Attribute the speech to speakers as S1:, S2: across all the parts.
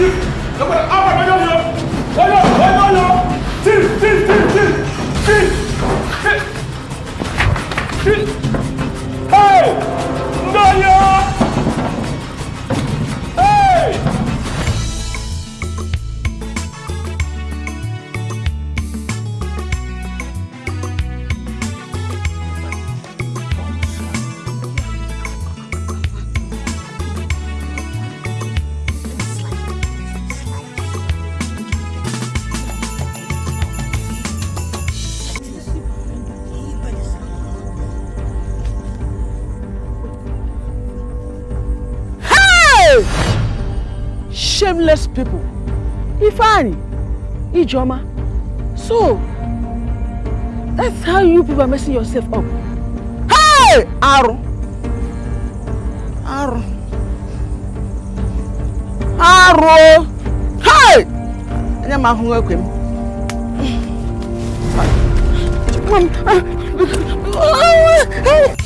S1: chief chief chief
S2: Ijoma. So, that's how you people are messing yourself up. Hey! Aru. Aru. Aru. Hey! Anya ma hu ekwe m. Hey!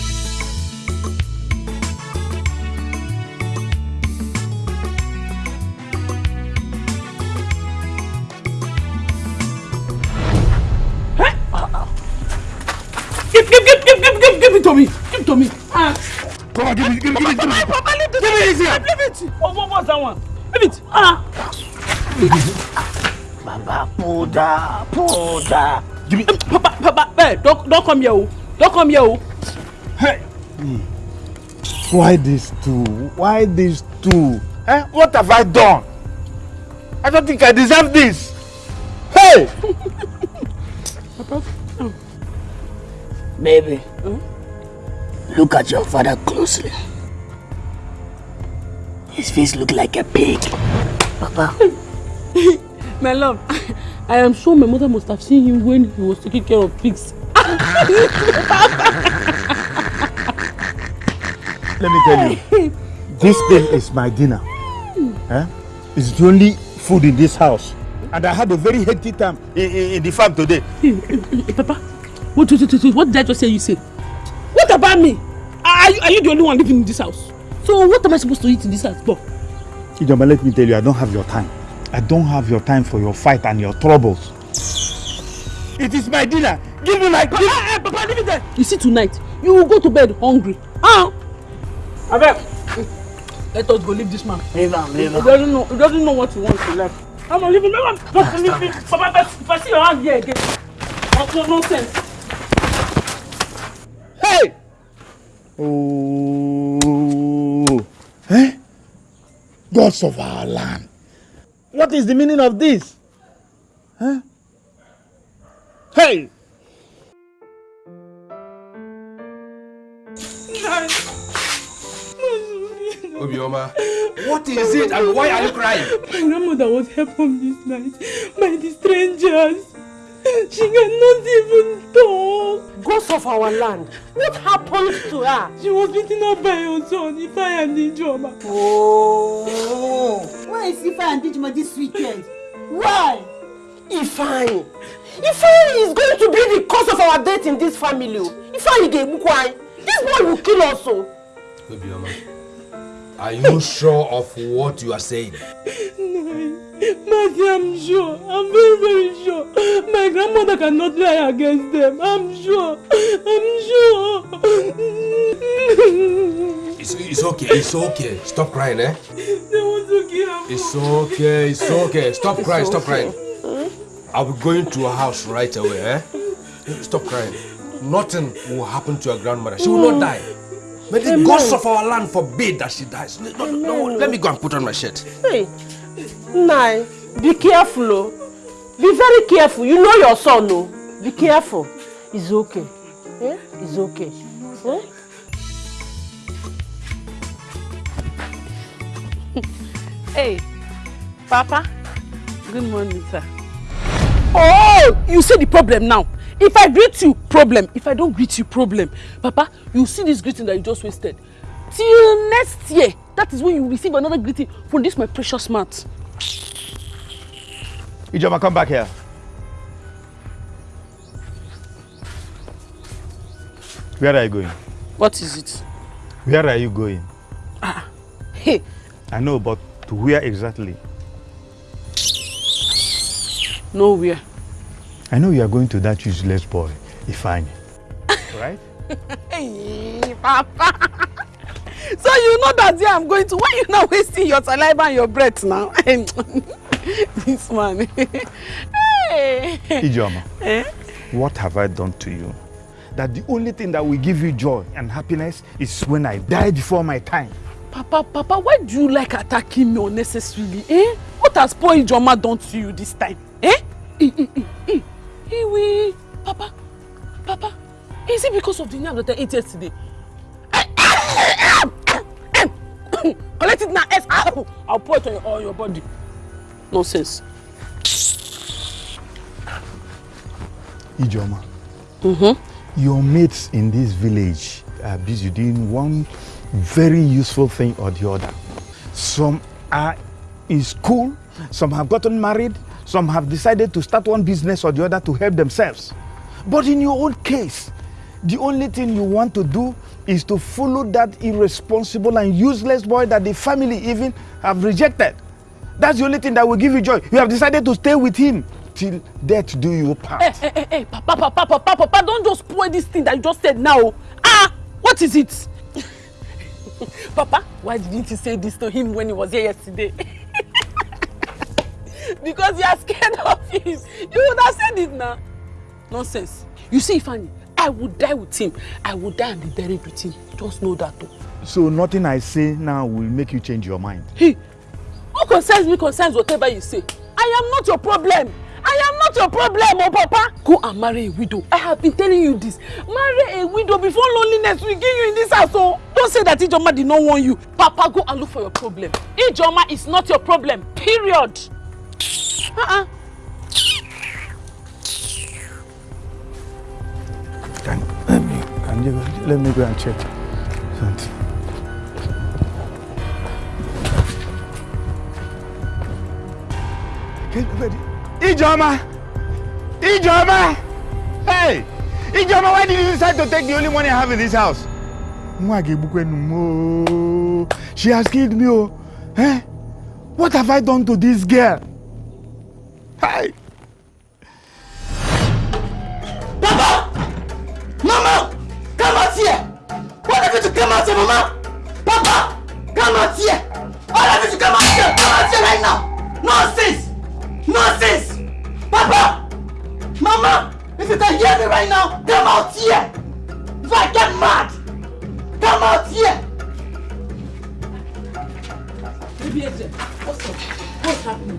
S2: Oh, what was that one? Leave it. Ah.
S3: Baba, Puda, Puda.
S1: Give me.
S2: Papa, Papa, hey, don't, don't come here. oh. Don't come here. oh.
S1: Hey.
S4: Why these two? Why these two? Eh? What have I done? I don't think I deserve this. Hey!
S3: Baby, look at your father closely. His face look like a pig. Papa,
S2: My love, I am sure my mother must have seen him when he was taking care of pigs.
S4: Let me tell you, this thing is my dinner. Eh? It's the only food in this house. And I had a very hectic time in, in, in the farm today.
S2: Papa, what, what, what, what did I just say you said? What about me? Are you, are you the only one living in this house? So what am I supposed to eat in this house? Bob?
S4: Ijoma, let me tell you, I don't have your time. I don't have your time for your fight and your troubles. It is my dinner. Give me my...
S2: Papa, eh, Papa, leave it there. You see, tonight, you will go to bed hungry. Ah! Abeg, let us go leave this man.
S3: leave him, leave him.
S2: He doesn't know, he doesn't know what he wants to left. Come on, leave him, leave him. Just leave him. Papa, if I- if I see your hand here again, no, no nonsense.
S4: Hey! Oh. Gods of our land. What is the meaning of this? Huh? Hey!
S1: Obioma, what is it and why are you crying?
S2: My grandmother was helped home this night by the strangers. She cannot even talk.
S5: Ghost of our land. What happened to her?
S2: She was beaten up by her son, Ifeanyi and Ijoma.
S5: Oh. Why is Ifa and Dijima this weekend? Why? Ifeanyi. Ifeanyi is going to be the cause of our death in this family. Ifeanyi Gebukwai. This boy will kill us. o.
S1: Obioma, are you sure of what you are saying?
S2: Matthew, I'm sure. I'm very, very sure. My grandmother cannot lie against them. I'm sure. I'm sure.
S1: It's, it's okay, it's okay. Stop crying, eh?
S2: They kill her.
S1: It's okay, it's okay. Stop crying, stop crying. I'll be going to her house right away, eh? Stop crying. Nothing will happen to your grandmother. She will not die. May the gods of our land forbid that she dies. No, no, no, let me go and put on my shirt.
S5: Hey, Nai, be careful. oh. Be very careful. You know your son, no? Be careful. It's okay. Eh? It's okay. Eh?
S2: Hey, Papa. Good morning, sir. Oh, you see the problem now. If I greet you, problem. If I don't greet you, problem. Papa, you see this greeting that you just wasted. Till next year, that is when you receive another greeting from this my precious mouth.
S4: Ijoma, come back here. Where are you going?
S2: What is it?
S4: Where are you going?
S2: Ah, Hey,
S4: I know, but To where exactly?
S2: Nowhere.
S4: I know you are going to that useless boy, Ifeanyi. right?
S2: Hey, Papa. So you know that day I'm going to. Why you not wasting your saliva and your breath now? this man. hey.
S4: Ijoma,
S2: Eh?
S4: what have I done to you? That the only thing that will give you joy and happiness is when I die before my time.
S2: Papa, Papa, why do you like attacking me unnecessarily? Eh? What has poor Ijoma done to you this time? Eh? Eh, eh, eh. Iwi. Papa, Papa, is it because of the name that I ate yesterday? Collect it now. Yes, Ow! I'll pour it on your, on your body. Nonsense.
S4: Ijoma,
S2: Mm-hmm.
S4: your mates in this village are busy doing one very useful thing or the other. Some are in school, some have gotten married, some have decided to start one business or the other to help themselves. But in your own case, the only thing you want to do is to follow that irresponsible and useless boy that the family even have rejected. That's the only thing that will give you joy. You have decided to stay with him till death do you part.
S2: Hey, hey, hey, hey, Papa, Papa, Papa, Papa, don't just spoil this thing that you just said now. Ah, what is it? Papa, why didn't you say this to him when he was here yesterday? because you are scared of him. You would have said it now. Nonsense. You see, Fanny, I would die with him. I would die and be buried with him. Just know that. Oh.
S4: So nothing I say now will make you change your mind.
S2: Hey, what concerns me concerns whatever you say. I am not your problem. I am not your problem, oh Papa. Go and marry a widow. I have been telling you this. Marry a widow before loneliness will give you in this house. Oh, don't say that Ijoma did not want you. Papa, go and look for your problem. Ijoma is not your problem. Period. Uh-uh.
S4: Can, let me, can you, let me go and check something. Ijoma! Ijoma! Hey! Ijoma, why did you decide to take the only money I have in this house? She has killed me, oh. Eh? What have I done to this girl? Hey!
S3: Papa! Out here, Mama? Papa! Come out here! All of you come out here! Come out here right now! Nonsense! Nonsense! Papa! Mama! If you can hear me right now, come out here! If I get mad, come out here!
S2: What's up? What's happening?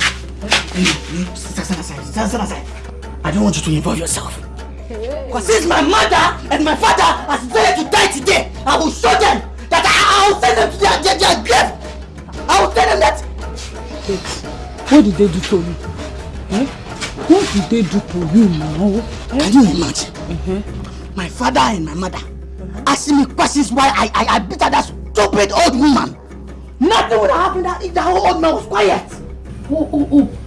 S3: Stand aside, stand aside. I don't want you to involve yourself. Because since my mother and my father has decided to die today, I will show them that I, I will send them to their, their, their grave. I will tell them that
S2: What did they do to you? Eh? What did they do to you now?
S3: Can you imagine? My father and my mother asking me questions why I, I, I beat that stupid old woman. Nothing would have happened if whole old man was quiet.
S2: Oh, oh, oh.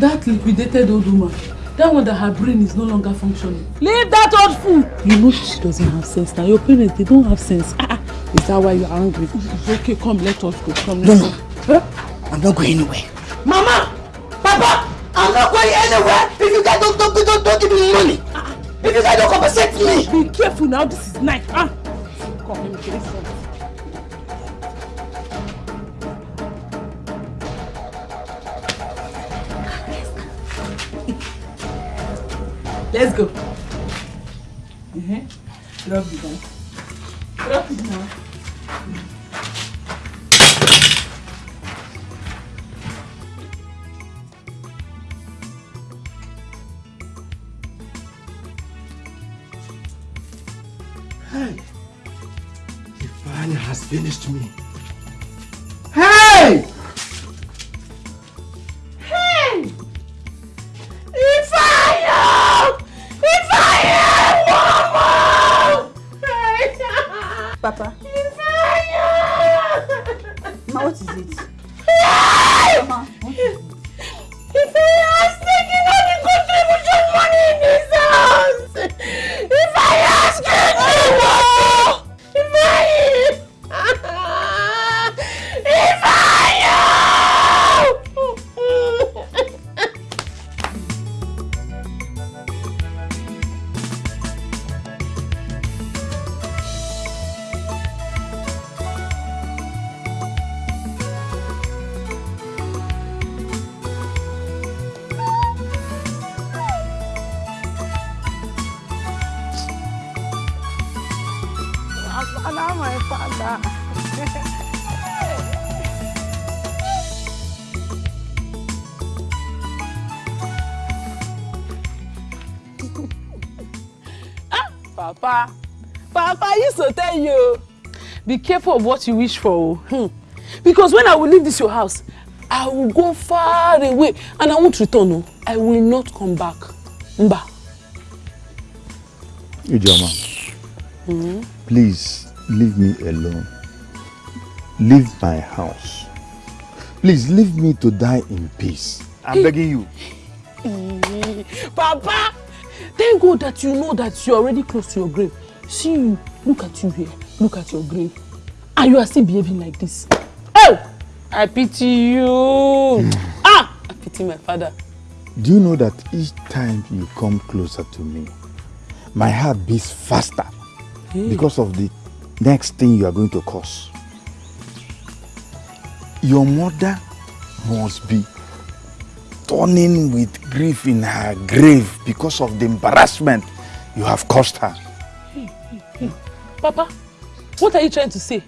S2: That liquidated old woman. That one that her brain is no longer functioning. Leave that old fool. You know she doesn't have sense now. Your parents, they don't have sense. Ah, ah. Is that why you're angry? Okay, come, let us go. Come,
S3: No, no.
S2: Huh?
S3: I'm not going anywhere. Mama! Papa! I'm not going anywhere if you guys don't, don't, don't, don't give me money. If you guys don't compensate me.
S2: Be careful now, this is night. Ah. Come, let me get this Let's go. Uh-huh. Drop it down. Drop it now.
S1: Hey! Ifeanyi has finished me.
S2: Be careful of what you wish for. Hmm. Because when I will leave this your house, I will go far away and I won't return. No. I will not come back. Mba.
S4: Ijoma, mm -hmm. please leave me alone. Leave my house. Please leave me to die in peace. I'm begging you.
S2: Papa, thank God that you know that you're already close to your grave. See you, look at you here, look at your grave. And you are still behaving like this. Oh! I pity you. ah! I pity my father.
S4: Do you know that each time you come closer to me, my heart beats faster hey. because of the next thing you are going to cause? Your mother must be turning with grief in her grave because of the embarrassment you have caused her.
S2: Hey, hey, hey. Papa, what are you trying to say?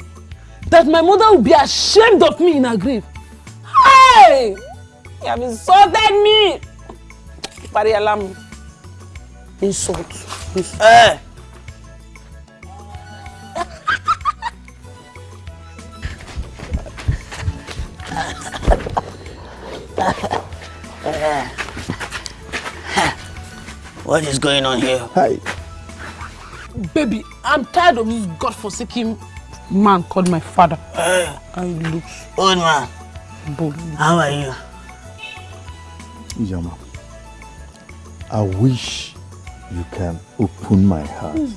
S2: That my mother will be ashamed of me in her grave? Hey! You have insulted me! Pari alarm. Insult. Insult. Eh!
S3: What is going on here?
S4: Hi.
S2: Baby, I'm tired of this godforsaken man called my father. Hey. And he looks...
S3: Old man. Bold. How are you?
S4: Ijoma, I wish you can open my heart, mm.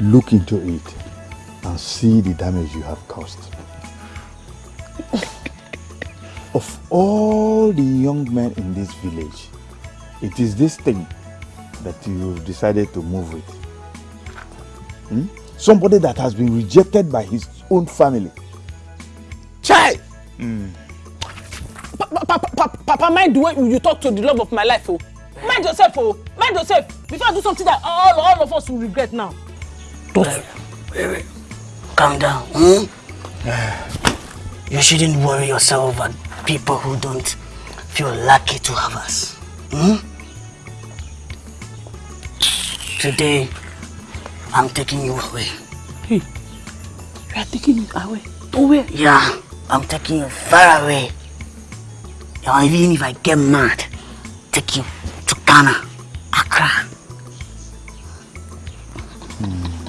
S4: look into it, and see the damage you have caused. of all the young men in this village, it is this thing that you've decided to move with. Hmm? Somebody that has been rejected by his own family.
S2: Chai! Mm. Papa, mind the way you talk to the love of my life, oh. Mind yourself, oh. Mind yourself. Before I do something that all, all of us will regret now.
S3: Wait, wait, wait. Calm down. Hmm? you shouldn't worry yourself about people who don't feel lucky to have us. Hmm? Today, I'm taking you away.
S2: Hey, you are taking me away? To where?
S3: Yeah, I'm taking you far away. Yeah, even if I get mad, take you to Ghana, Accra. Hmm.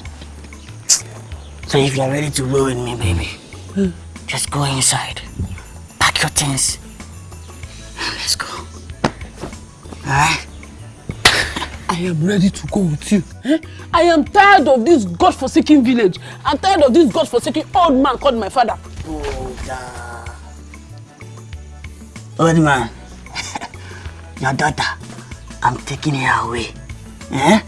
S3: So if you're ready to roll with me, baby, hmm. just go inside, pack your things, let's go. Alright?
S2: I am ready to go with you. Eh? I am tired of this God-forsaken village. I'm tired of this God-forsaken old man called my father.
S3: Buddha. Old man, your daughter, I'm taking her away. Eh?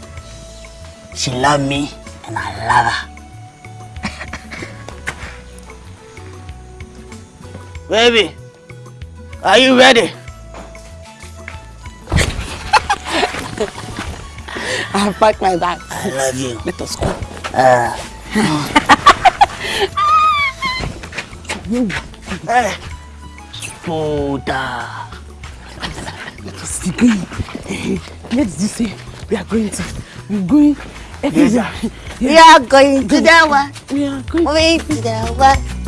S3: She love me and I love her. Baby, are you ready?
S2: I packed my bag.
S3: I love you.
S2: Let us go. Uh.
S3: hey. Buddha.
S2: Let us going. Let's just say we are going to. We're going everywhere.
S3: Yes, we are going to the one.
S2: We are going,
S3: going to the one.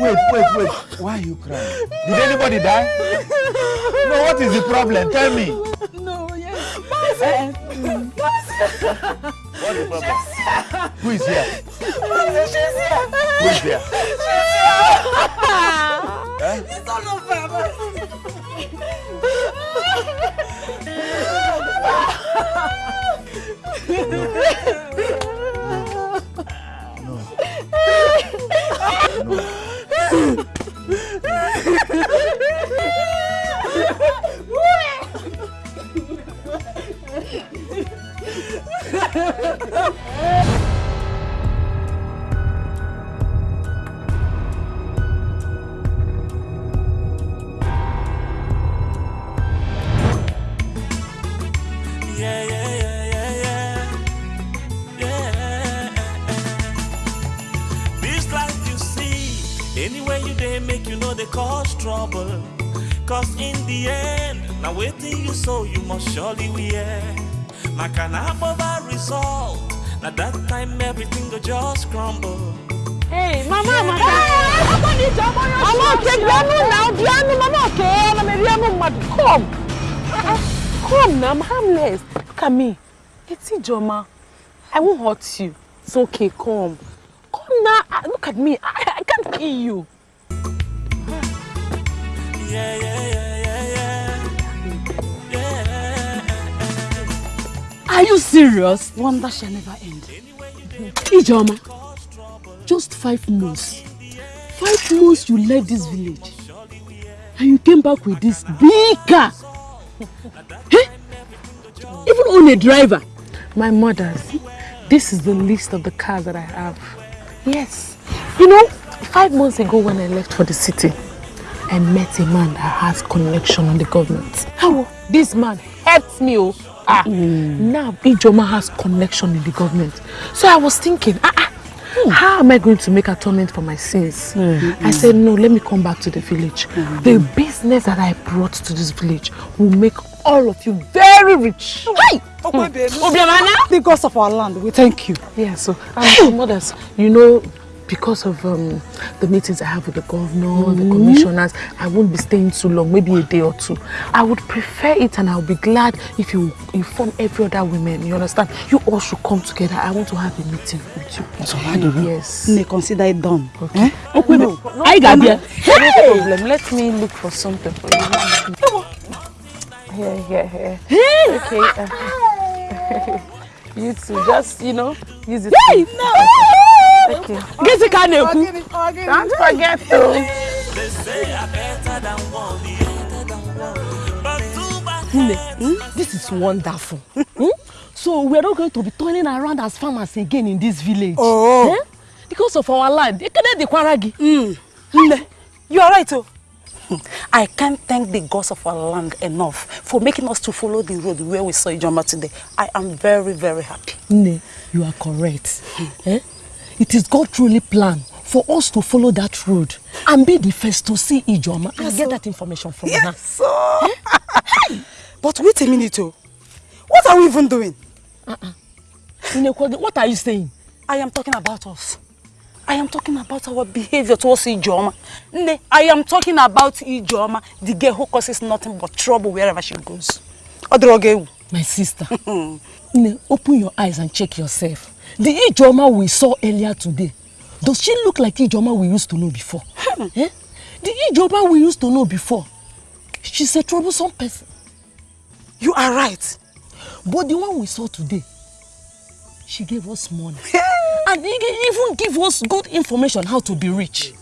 S4: Wait,
S2: wait, wait.
S4: Why are you crying? Did anybody
S2: die? No,
S4: what is
S2: the problem? Tell me.
S4: No,
S6: yes. Marcy! Eh, eh. Marcy! What is the problem? Who is here? Who
S2: is here. Who is eh? here? She's here. It's all over, no. Mad, come. Come now, I'm harmless. Look at me. It's Ijoma. I won't hurt you. It's okay, come. Come now. Ah, Look at me. I, I can't kill you.
S6: Yeah, yeah, yeah, yeah, yeah. Yeah.
S7: Are you serious?
S2: Wonder shall never end.
S7: Ijoma, just five months. Five months you left this village. And you came back with this big car. Eh? Even on a driver.
S2: My mother's. This is the list of the cars that I have. Yes. You know, five months ago when I left for the city, I met a man that has connection on the government. How? This man helped me. Oh. Ah. Now Ijoma has connection in the government. So I was thinking, ah, ah, how am I going to make atonement for my sins? I said, no, let me come back to the village. The business that I brought to this village will make all of you very rich. Hey!
S5: Because of our land, we thank you.
S2: Yeah, so my mothers, you know, because of um, the meetings I have with the governor, the commissioners, I won't be staying too long, maybe a day or two. I would prefer it and I'll be glad if you inform every other women, you understand? You all should come together. I want to have a meeting with you.
S5: So why do we?
S2: Yes.
S5: May consider it done.
S2: Okay.
S5: Eh?
S7: Okay, no. I got there.
S2: No problem. Let me look for something for you. Here, here, here. Okay. uh, you too. Just, you know, use it.
S7: Hey!
S2: Okay.
S7: Get the car now.
S2: Don't forget to.
S6: Bad.
S7: Hmm? This is wonderful. Hmm? So we're not going to be turning around as farmers again in this village.
S5: Oh.
S7: Eh? Because of our land. Kwaragi.
S5: Nne, you are right, oh. I can't thank the gods of our land enough for making us to follow the road where we saw Ijoma today. I am very, very happy.
S7: Nne, you are correct. eh? It is God truly planned for us to follow that road and be the first to see Ijoma and get that information from her.
S5: So, but wait a minute, oh. What are we even doing?
S7: Nnekwa, what are you saying?
S5: I am talking about us. I am talking about our behavior towards Ijoma. Nne, I am talking about Ijoma, the girl who causes nothing but trouble wherever she goes. Odroge,
S7: My sister. Nne, open your eyes and check yourself. The Ijoma we saw earlier today, does she look like Ijoma we used to know before? eh? The Ijoma we used to know before, she's a troublesome person.
S5: you are right.
S7: But the one we saw today, she gave us money. and even give us good information how to be rich.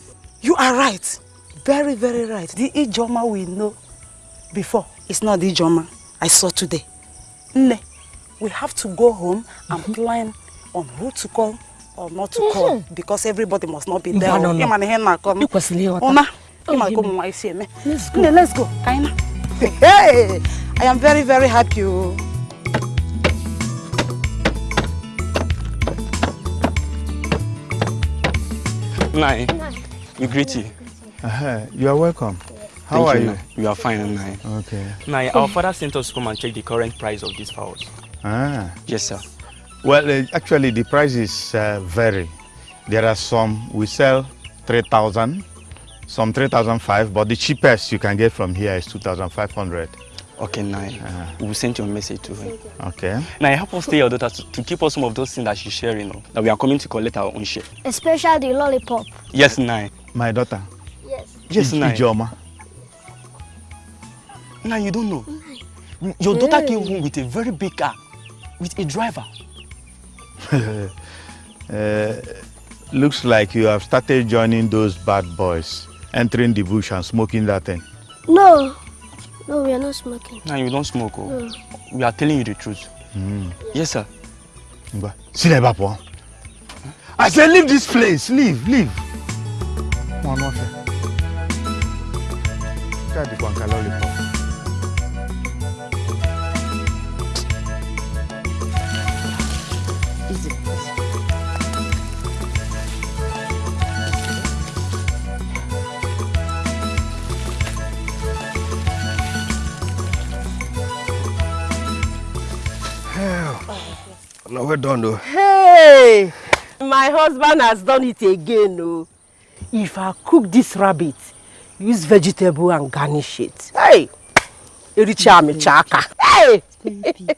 S5: You are right. Very, very right. The Ijoma we know before is not the Ijoma I saw today. Nne, we have to go home and plan on who to call or not to call because everybody must not be there.
S7: No, no, no.
S5: Ịma na ihe na-akọ m.
S7: Oh,
S5: ịma ka ụmụ nwaanyị si eme.
S7: Let's go.
S5: Nne, let's go. Ka anyị na. Hey, I am very, very happy. oh.
S8: Nai, we greet you.
S4: Uh-huh. You are welcome. How
S8: Thank
S4: are
S8: you?
S4: you?
S8: We are fine, Nai.
S4: Okay.
S8: Nai, our father sent us to come and check the current price of these fowls.
S4: Ah.
S8: Yes, sir.
S4: Well, uh, actually, the prices uh, eh, vary. There are some we sell 3,000, some 3,005, but the cheapest you can get from here is 2,500.
S8: Okay, Nai. We will send you a message to him.
S4: Okay.
S8: Nai, help us tell your daughter to, to keep us some of those things that she's sharing. oh, That we are coming to collect our own share.
S9: Especially the lollipop.
S8: Yes, Nai. Eh.
S4: My daughter.
S9: Yes.
S8: Yes,
S4: I-
S8: Nai.
S4: Ijoma.
S8: Nai, you don't know. Mm-hmm. Your daughter mm. came home with a very big car, with a driver.
S4: Uh, looks like you have started joining those bad boys, entering the bush and smoking that thing.
S9: No. No, we are not smoking.
S8: No, you don't smoke. Oh.
S9: No.
S8: We are telling you the truth. Yes, sir.
S4: Ngwa, si n'ebe a pụọ. I said, leave this place, leave, leave. Nwa n'ọfịa. Nke a dịkwa lollipop.
S1: No, we're done though.
S7: Hey, my husband has done it again. Oh. If I cook this rabbit, use vegetable and garnish it. Hey, Ericha Michaka. Hey,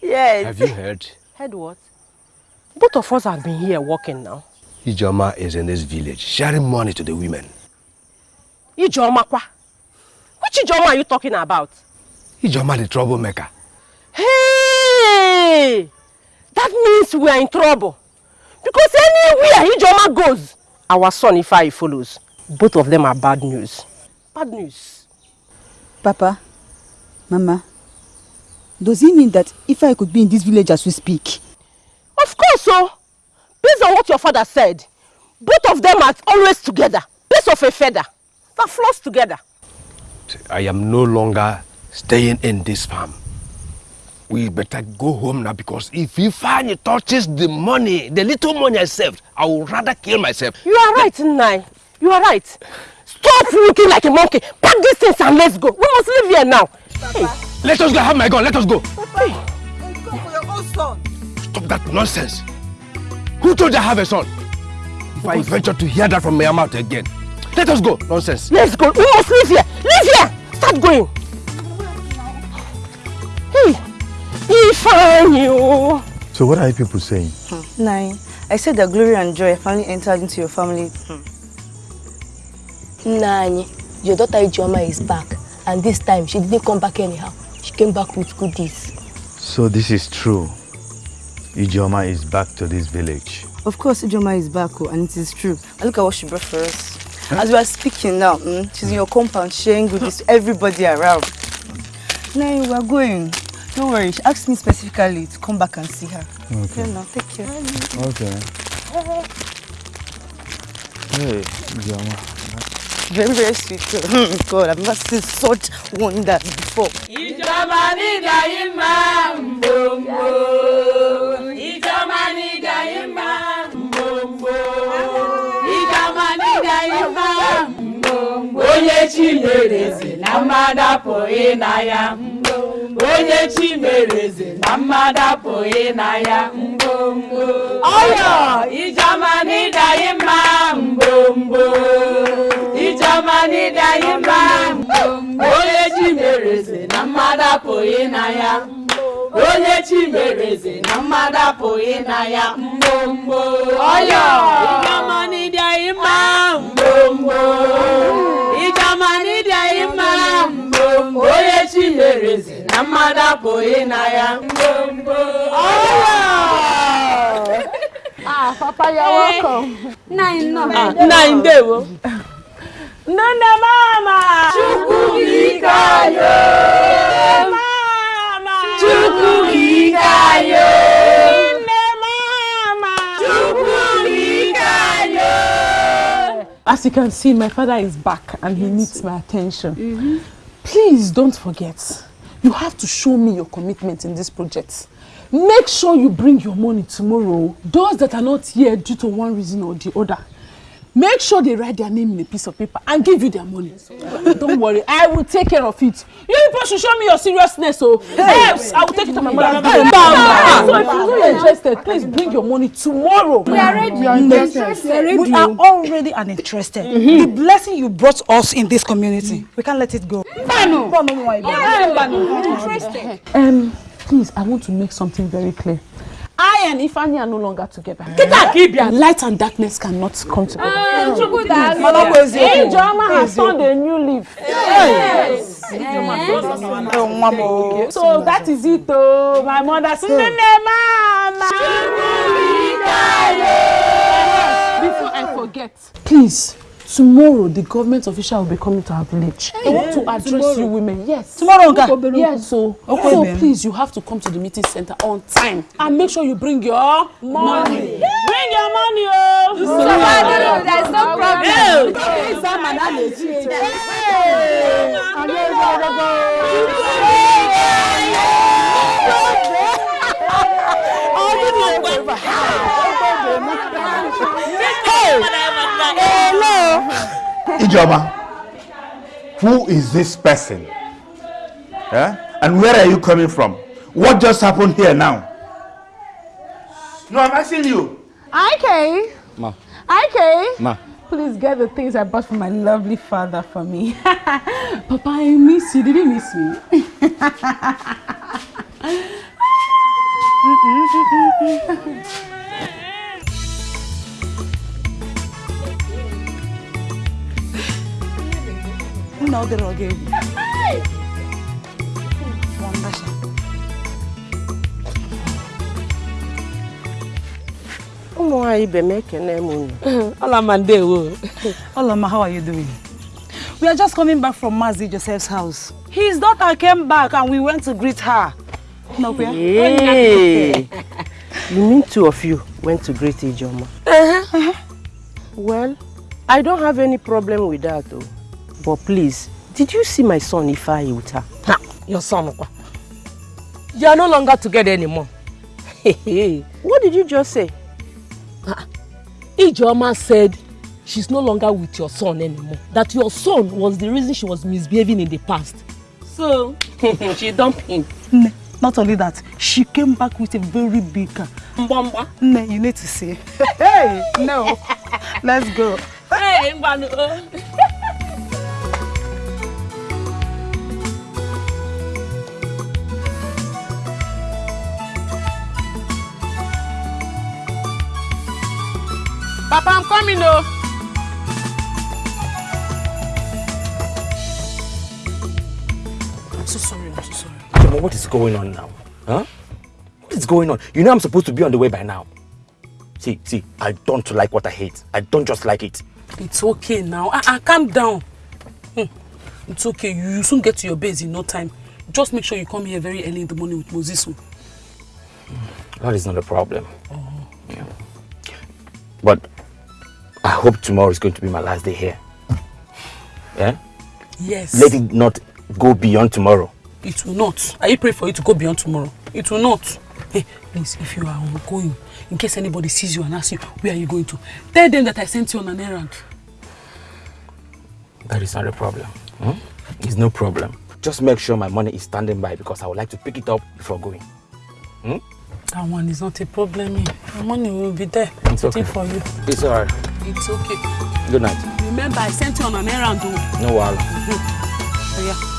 S7: yes.
S1: Have you heard?
S7: Heard what? Both of us have been here working now.
S1: Ijoma is in this village sharing money to the women.
S7: Ijoma kwa? Which Ijoma are you talking about?
S1: Ijoma the troublemaker.
S7: Hey! That means we are in trouble. Because anywhere Ijoma goes, our son Ifai follows. Both of them are bad news. Bad news.
S10: Papa, Mama, does it mean that if I could be in this village as we speak?
S7: Of course, so. Based on what your father said, both of them are always together. Piece of a feather. That flows together.
S1: I am no longer staying in this farm. We better go home now because if Ifeanyi touches the money, the little money I saved, I would rather kill myself.
S7: You are right, Nai. You are right. Stop looking like a monkey. Pack these things and let's go. We must leave here now. Hey.
S1: Let us go. Have my gun. Let us go.
S7: Hey.
S10: Go for your own son.
S1: Stop that nonsense. Who told you I have a son? If I venture to hear that from my mouth again, let us go. Nonsense.
S7: Let's go. We must leave here. Leave here. Start going. Hey. Ifeanyi.
S4: So what are you people saying?
S10: Hmm. Nine. I said that glory and joy finally entered into your family. Hmm.
S11: Nani, your daughter Ijeoma is back. And this time, she didn't come back anyhow. She came back with goodies.
S4: So this is true. Ijeoma is back to this village.
S10: Of course, Ijoma is back, oh, and it is true. And look at what she brought for us. Huh? As we are speaking now, mm, she's in your compound sharing goodies to everybody around. Now we are going. Don't worry, she asked me specifically to come back and see her.
S4: Okay.
S10: Yeah, now take care.
S4: Okay. Hey, Ijeoma.
S10: Very, very sweet. God, I've never seen such wonder before.
S12: onye chi na mmadụ apụghị na ya. Onye chi mere eze na mmadụ apụghị na ya. Mgbomgbo ọyọ ijeọma na mma. Mgbomgbo ijeọma na mma. Onye chi na mmadụ apụghị na ya. Onye chi na mmadụ apụghị na ya. Mgbomgbo ọyọ ijeọma na mma. Mgbomgbo Chimereze na mmadụ apụghị na ya. Mgbomgbo.
S2: Ah, Papa, you're welcome.
S12: Nine, no.
S2: Ah, nine, Dewo. Nne mama!
S12: Chukwu ike ayo!
S2: Mama!
S12: Chukwu ike ayo!
S2: Nne mama!
S12: Chukwu ike ayo!
S2: As you can see, my father is back and he needs my attention. Mm -hmm. Please don't forget, you have to show me your commitment in this project. Make sure you bring your money tomorrow. Those that are not here due to one reason or the other. Make sure they write their name in a piece of paper and give you their money. Don't worry, I will take care of it. You people should show me your seriousness, so hey. else I will take it to my mother. Hey, so if you're not interested, please bring your money tomorrow.
S5: We are ready. We are interested. We are already uninterested. Mm -hmm. The blessing you brought us in this community, we can't let it go.
S2: Banu. Banu.
S5: Interested.
S2: Um, please, I want to make something very clear. I and Ifeanyi are no longer together.
S7: Kita Kibia.
S2: Light and darkness cannot come together.
S7: Ah,
S2: Ijoma has turned a new leaf. Yes. yes. So that is it, oh, my mother. Nene mama. Before I forget, please tomorrow the government official will be coming to our village. They want to address
S5: tomorrow.
S2: you women. Yes.
S5: Tomorrow, Nka?
S2: Yes, so,
S5: Okay,
S2: so please, you have to come to the meeting center on time and make sure you bring your money. Bring your money, oh.
S13: Somebody, there's no problem.
S4: Ijoma, who is this person? Eh? And where are you coming from? What just happened here now? No, I'm asking you.
S5: Okay.
S14: Ma.
S5: Okay.
S14: Ma.
S5: Please get the things I bought for my lovely father for me. Papa, I miss you. Did you miss me? No, get it again.
S7: ụmụ nwaanyị ibe m ekene m unu
S5: Olama Ndewo. Olama, how are you doing? We are just coming back from Mazi Joseph's house. His daughter came back and we went to greet her. No, we are-
S7: Hey. you mean two of you went to greet Ijoma? Uh-huh. Well, I don't have any problem with that though. But please, did you see my son Ifeanyi with her?
S15: Ha, your son. You are no longer together anymore.
S7: What did you just say?
S15: Ijeoma said she's no longer with your son anymore. That your son was the reason she was misbehaving in the past. So, she dumped him.
S5: Ne, not only that, she came back with a very big car.
S15: Mbamba.
S5: Ne, you need to see. Hey, no. Let's go.
S15: Hey, Mbanu.
S2: Papa, I'm coming, oh.
S14: I'm so sorry, I'm so sorry. Jemo, what is going on now? Huh? What is going on? You know I'm supposed to be on the way by now. See, see, I don't like what I hate. I don't just like it.
S2: It's okay now. Ah, ah, calm down. Hmm. It's okay. You you soon get to your base in no time. Just make sure you come here very early in the morning with Moses. oh.
S14: That is not a problem. Yeah. But I hope tomorrow is going to be my last day here. Yeah?
S2: Yes.
S14: Let it not go beyond tomorrow.
S2: It will not. I pray for you to go beyond tomorrow. It will not. Hey, please, if you are going, in case anybody sees you and asks you, where are you going to? Tell them that I sent you on an errand.
S14: That is not a problem. Hmm? It's no problem. Just make sure my money is standing by because I would like to pick it up before going. Hmm?
S2: That one is not a problem. The money will be there.
S14: It's
S2: waiting
S14: okay.
S2: for you.
S14: It's alright.
S2: It's okay.
S14: Good night.
S2: Remember, I sent you on an errand.
S14: No wahala.
S2: Oh, yeah.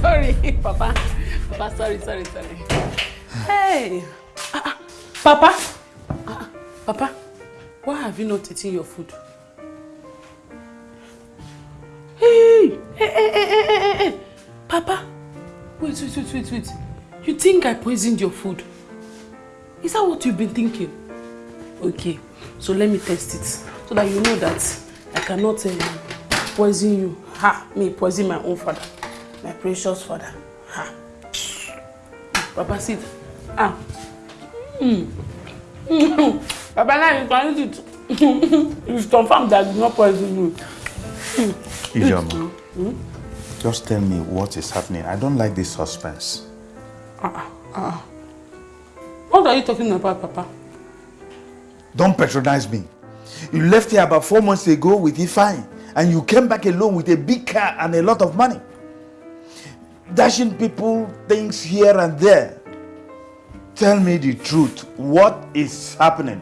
S2: sorry, Papa. Papa, sorry, sorry, sorry. Hey. Ah, ah. Papa. Ah, ah. Papa, why have you not eaten your food? Hey, hey, hey, hey, hey, hey, hey. Papa, wait, wait, wait, wait, wait. You think I poisoned your food? Is that what you've been thinking? Okay, so let me test it so that you know that I cannot uh, poison you. Ha, me poison my own father, my precious father. Ha. Papa, sit. Ah. Mm. Papa, now you can eat it. It's confirmed that I did not poison you. Mm.
S4: Ijoma,
S2: Mm.
S4: just tell me what is happening. I don't like this suspense.
S2: Ah, ah. What are you talking about, Papa?
S4: Don't patronize me. You left here about four months ago with Ifeanyi and you came back alone with a big car and a lot of money. Dashing people things here and there. Tell me the truth. What is happening?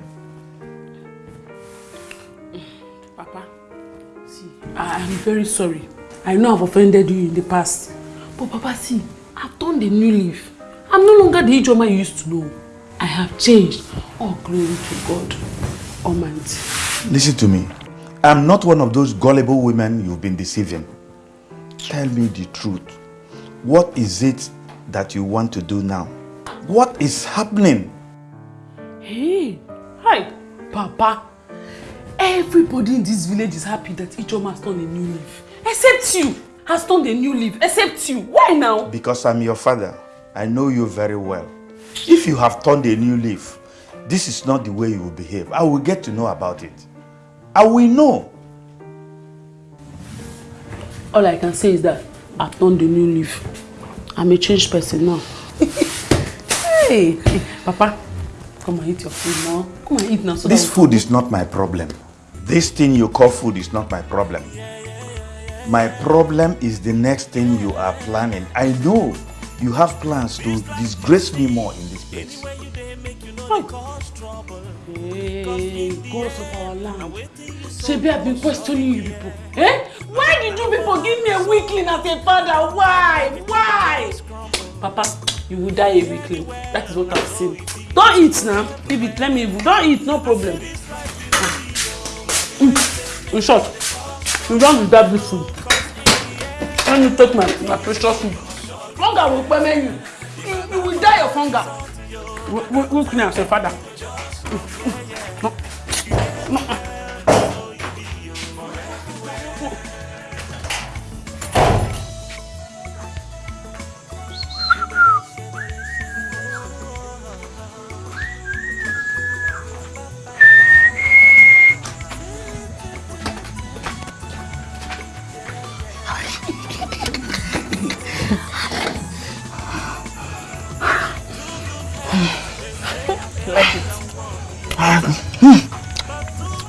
S2: I am very sorry. I know I've offended you in the past. But Papa, see, I've turned a new leaf. I'm no longer the Ijoma you used to know. I have changed. All glory to God Almighty.
S4: Listen to me. I'm not one of those gullible women you've been deceiving. Tell me the truth. What is it that you want to do now? What is happening?
S2: Hey, hi, Papa. Everybody in this village is happy that Ichoma has turned a new leaf. Except you. Has turned a new leaf. Except you. Why now?
S4: Because I'm your father. I know you very well. If you have turned a new leaf, this is not the way you will behave. I will get to know about it. I will know.
S2: All I can say is that I've turned a new leaf. I'm a changed person now. hey, Papa, come and eat your food now. Come and eat now. So
S4: This food is not my problem. This thing you call food is not my problem. My problem is the next thing you are planning. I know you have plans to disgrace me more in this place.
S2: Hey, ghost of our land. Shebi, I've been questioning you people. Eh? Why did you people give me a weakling as a father? Why? Why? Papa, you will die a weakling. That is what I've seen. Don't eat now. Baby, let me. Don't eat, no problem. Mm. In short, you don't deserve this food. Let me take my, my precious food. Hunger will permit you. You, you will die of hunger. Weakling as a father. like it.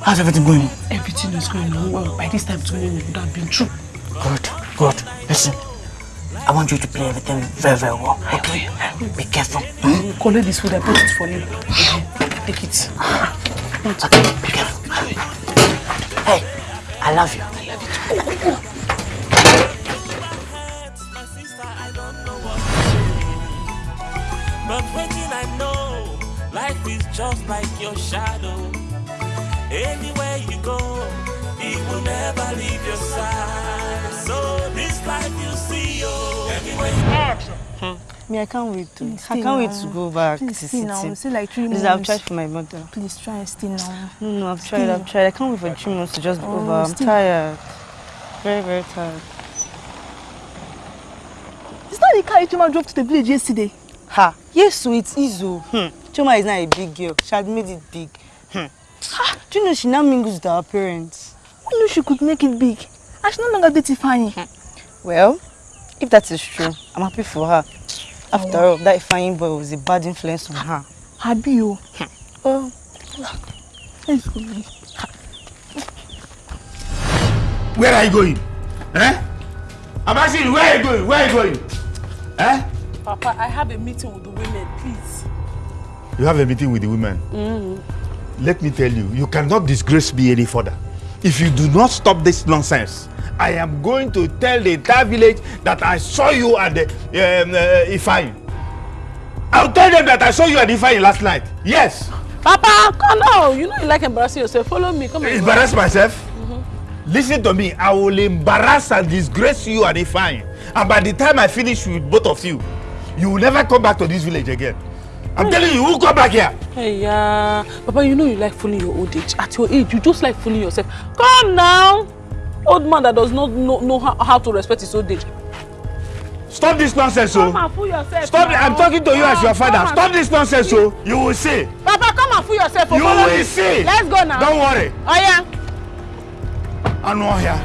S3: How's everything going?
S2: Everything is going on well. By this time tomorrow would have been true.
S3: Good, good. Listen, I want you to play everything very, very well. Okay? Be careful.
S2: Hmm? Collect this food, I put it for you. Take it.
S3: Okay, be careful. Hey, I love you.
S2: I love you too.
S6: But waiting, I know life is just like your shadow.
S10: Me, I can't wait to.
S5: Please
S10: I can't wait
S5: now.
S10: to go back
S5: Please
S10: to
S5: stay
S10: city.
S5: It's still like three
S10: Please, I've tried for my mother.
S5: Please try and stay now.
S10: No, no, I've
S5: Stay.
S10: tried. I've tried. I can't wait for three months to just be
S5: Oh,
S10: over. I'm
S5: stay.
S10: tired. Very, very tired.
S5: It's not the car Ijoma drove to the village yesterday.
S10: Ha! Yes, so it's Izo. Hmm. Choma is not a big girl. She had made it big. Hmm. Ha! Do you know she now mingles with our parents?
S5: Who knew she could make it big? And she no longer dates Ifeanyi.
S10: Well, if that is true, I'm happy for her. After all, that fine boy was a bad influence on her.
S5: Happy o. Oh. Let's go.
S4: Where are you going? Eh? I'm asking you, where are you going? Where are you going? Eh?
S2: Papa, I have a meeting with the women, please.
S4: You have a meeting with the women.
S2: Mm.
S4: Let me tell you, you cannot disgrace me any further. If you do not stop this nonsense, I am going to tell the entire village that I saw you at the um, uh, Ifeanyi. I'll tell them that I saw you at Ifeanyi last night. Yes.
S2: Papa, come on. You know you like embarrassing yourself. Follow me. Come on.
S4: Embarrass myself? Listen to me. I will embarrass and disgrace you at Ifeanyi. And by the time I finish with both of you, you will never come back to this village again. I'm telling you, will come back here.
S2: Hey, yeah. Papa, you know you like fooling your old age. At your age, you just like fooling yourself. Come now. Old man that does not know, know how, how to respect his old age.
S4: Stop this nonsense,
S2: Come
S4: oh.
S2: and fool yourself.
S4: Stop
S2: now.
S4: I'm talking to you as your
S2: Come
S4: father. Stop this nonsense, oh. You will see.
S2: Papa, come and fool yourself. oh,
S4: You
S2: follow
S4: will
S2: me.
S4: see.
S2: Let's go now.
S4: Don't worry.
S2: Oh, yeah.
S4: Anu ọhịa.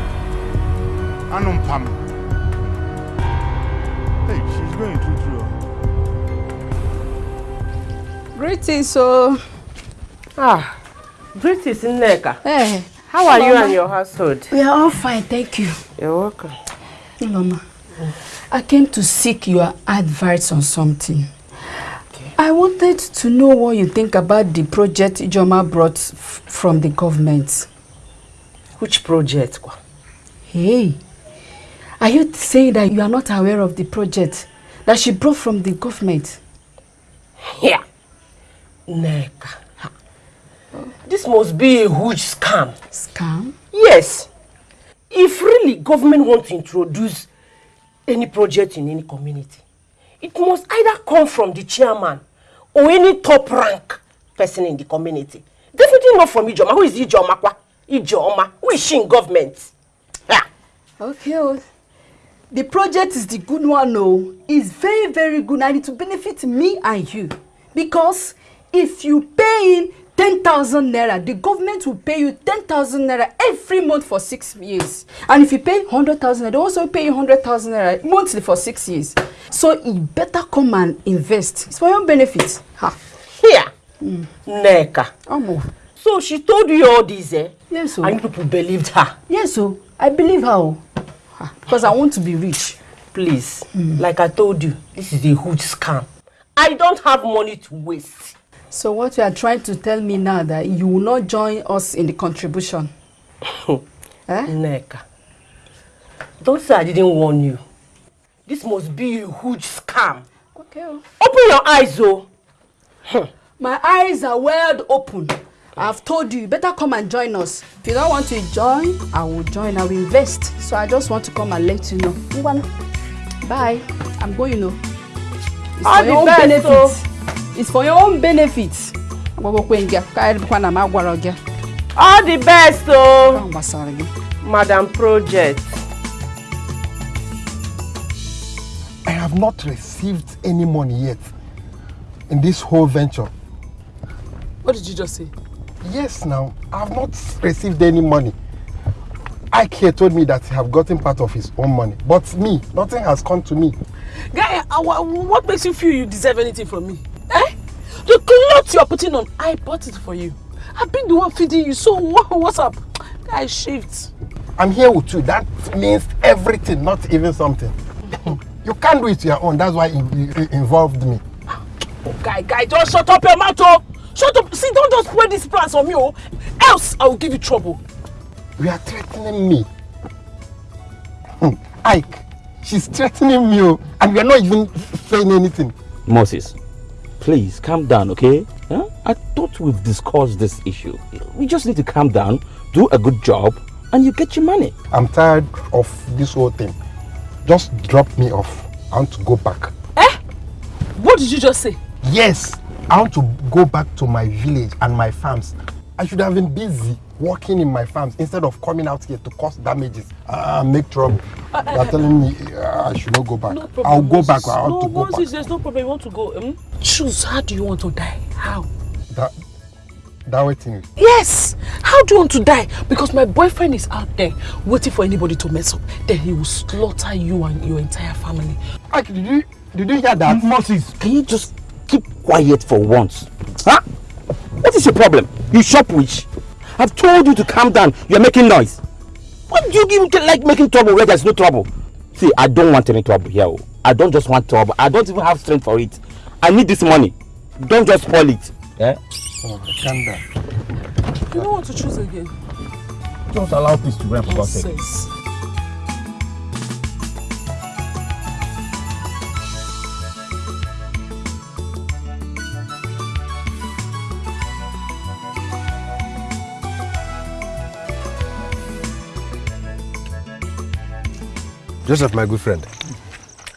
S4: Anu mpam. Hey, she's going through through.
S13: Greetings, so.
S7: Ah, greetings, Nneka.
S13: Hey,
S7: How are you and your household?
S13: We are all fine, thank you.
S7: You're welcome.
S13: Mama, I came to seek your advice on something. Okay. I wanted to know what you think about the project Joma brought from the government.
S7: Which project?
S13: Hey, are you saying that you are not aware of the project that she brought from the government?
S7: Yeah. Nneka. This must be a huge scam.
S13: Scam?
S7: Yes. If really government want to introduce any project in any community, it must either come from the chairman or any top rank person in the community. Definitely not from Ijoma. Who is Ijoma? Kwa? Ijoma. Who is she in government? Ah.
S13: Okay, oh. the project is the good one, no. It's very, very good and it will benefit me and you. Because if you pay in 10,000 naira, the government will pay you 10,000 naira every month for six years. And if you pay 100,000 naira, they also pay you 100,000 naira monthly for six years. So you better come and invest. It's for your benefit. Ha.
S7: Here. Neka.
S13: Omo.
S7: So she told you all this, eh?
S13: Yes, so.
S7: And you people believed her.
S13: Yes, so. I believe her. oh. Ha, Because I want to be rich.
S7: Please, like I told you, this is a huge scam. I don't have money to waste.
S13: So what you are trying to tell me now that you will not join us in the contribution? eh?
S7: Neka. Don't say I didn't warn you. This must be a huge scam.
S13: Okay. oh.
S7: Open your eyes, oh.
S13: My eyes are wide open. I've told you, you better come and join us. If you don't want to join, I will join. I will invest. So I just want to come and let you know. Bye. I'm going, you know. It's your own
S7: best,
S13: benefit.
S7: oh.
S13: It's for your own benefit. Agbagokwe nga, ka eribikwa na m agwara gị.
S7: All the best, oh.
S13: Ọ gbasara gị.
S7: Madam Project.
S16: I have not received any money yet in this whole venture.
S2: What did you just say?
S16: Yes, now, I have not received any money. Ike told me that he have gotten part of his own money. But me, nothing has come to me.
S2: Guy, uh, wha- what makes you feel you deserve anything from me? The clothes you're putting on, I bought it for you. I've been the one feeding you, so what, what's up? Guy, shift.
S16: I'm here with you. That means everything, not even something. you can't do it your own. That's why you, you you involved me.
S2: Oh, guy, guy, just shut up your mouth, oh! Shut up! See, don't just spread these plans on me, oh! Else, I will give you trouble.
S16: You are threatening me. Hmm, Ike, she's threatening me, oh, and we are not even saying anything.
S17: Moses, please calm down, okay? Huh? I thought we've discussed this issue. We just need to calm down, do a good job, and you get your money.
S16: I'm tired of this whole thing. Just drop me off. I want to go back. Eh?
S2: What did you just say?
S16: Yes, I want to go back to my village and my farms. I should have been busy working in my farms instead of coming out here to cause damages uh, make trouble.
S2: Uh,
S16: are telling me uh, I should not go back.
S2: No problem.
S16: I'll go
S2: Moses.
S16: back. I want
S2: no,
S16: to go
S2: Moses,
S16: back.
S2: there's no problem. You want to go? Um, choose. How do you want to die? How?
S16: That, that waiting.
S2: Yes. How do you want to die? Because my boyfriend is out there waiting for anybody to mess up. Then he will slaughter you and your entire family.
S16: Ike, did you did you hear that?
S17: Moses, can you just keep quiet for once? Huh? What is your problem? You shop witch. I've told you to calm down. You're making noise. What do you even like making trouble where there's no trouble? See, I don't want any trouble here. oh. I don't just want trouble. I don't even have strength for it. I need this money. Don't just spoil it. Eh?
S16: Oh, calm down.
S2: You don't want to choose again.
S17: Just allow peace to reign for God's sake.
S1: Joseph, my good friend.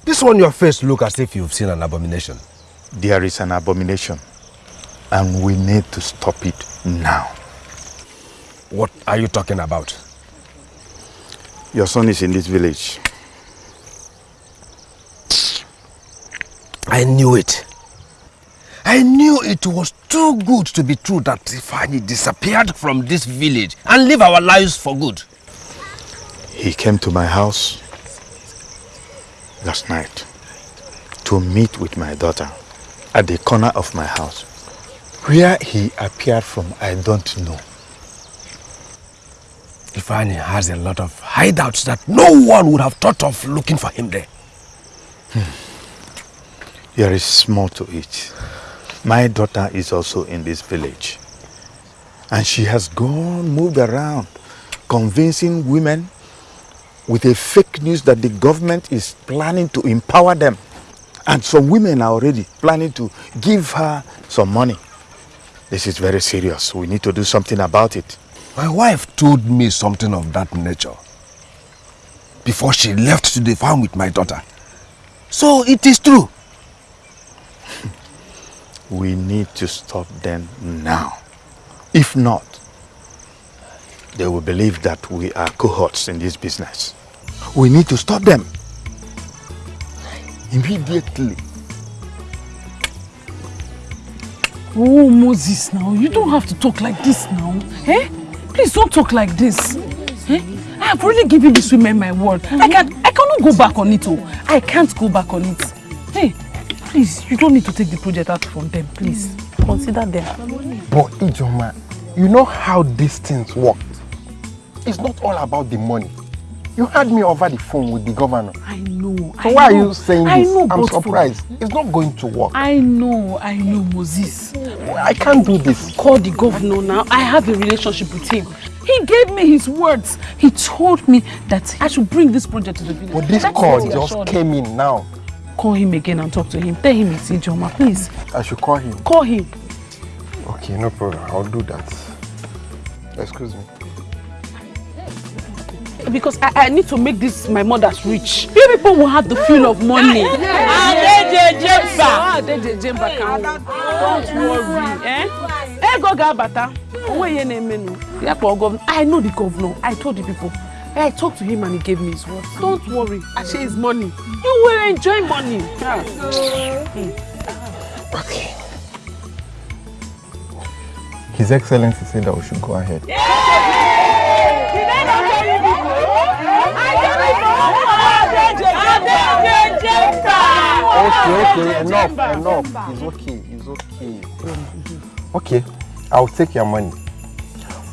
S1: This one your face look as if you've seen an abomination.
S4: There is an abomination, and we need to stop it now.
S1: What are you talking about?
S4: Your son is in this village.
S1: I knew it. I knew it was too good to be true that Ifeanyi disappeared from this village and live our lives for good.
S4: He came to my house last night to meet with my daughter at the corner of my house. Where he appeared from, I don't know.
S1: Ifeanyi has a lot of hideouts that no one would have thought of looking for him there. Hmm.
S4: There is more to it. My daughter is also in this village. And she has gone, moved around, convincing women with a fake news that the government is planning to empower them. And some women are already planning to give her some money. This is very serious. We need to do something about it.
S1: My wife told me something of that nature before she left to the farm with my daughter. So it is true.
S4: We need to stop them now. If not, they will believe that we are cohorts in this business. We need to stop them. Immediately.
S2: Oh, Moses, now. You don't have to talk like this now. Eh? Please don't talk like this. Eh? I have already given this woman my word. I can't, I cannot go back on it. Oh. I can't go back on it. Hey, please, you don't need to take the project out from them, please. Consider them.
S16: But Ijoma, you know how these things work. It's not all about the money. You had me over the phone with the governor.
S2: I know.
S16: So
S2: I
S16: why
S2: know.
S16: are you saying
S2: I
S16: this?
S2: know,
S16: I'm
S2: but for-
S16: surprised. It's not going to work.
S2: I know, I know, Moses.
S16: I can't do this.
S2: Call the governor now. I have a relationship with him. He gave me his words. He told me that I should bring this project to the village.
S16: But this
S2: That's
S16: call just came in now.
S2: Call him again and talk to him. Tell him it's Ijoma, please.
S16: I should call him.
S2: Call him.
S16: Okay, no problem. I'll do that. Excuse me.
S2: Because I, I need to make this my mother's rich. You people will have the feel of money.
S7: Adejejemba.
S2: Adejejemba can Don't worry. Eh? Eh, go Gabata. Onwe ihe na-emenu. Ya kpọọ governor. I know the governor. I told the people. I talked to him and he gave me his word. Don't worry. I say his money. You will enjoy money. Yeah.
S16: Okay. His Excellency said that we should go ahead. Okay, okay, enough, enough. It's okay, it's okay. Okay, I'll take your money.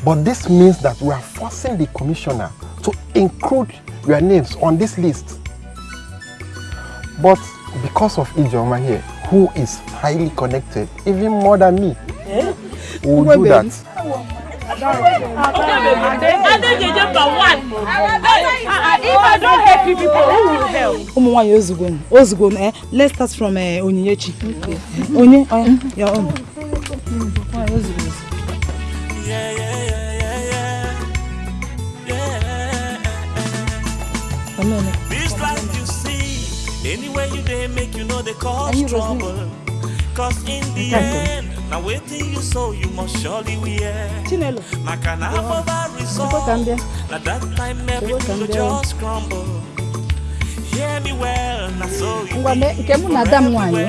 S16: But this means that we are forcing the commissioner to include your names on this list. But because of Ijoma here, who is highly connected, even more than me, we will do that.
S7: Adejejemba one. If I don't help you people, who will help?
S14: ụmụ nwaanyị ozugbo ozugbo eh let's start from eh, onyinyechi onye your own Nwaanyị ozugbo ozugbo.
S6: This life you see, anywhere you dey make you know they cause trouble. Cause in the end, now waiting you so you must surely wear.
S14: Chinelo.
S6: Maka na above result, na that time everything go just crumble. Hear me well, na so you
S13: ngwa mee nke mụ na ada m nwaanyị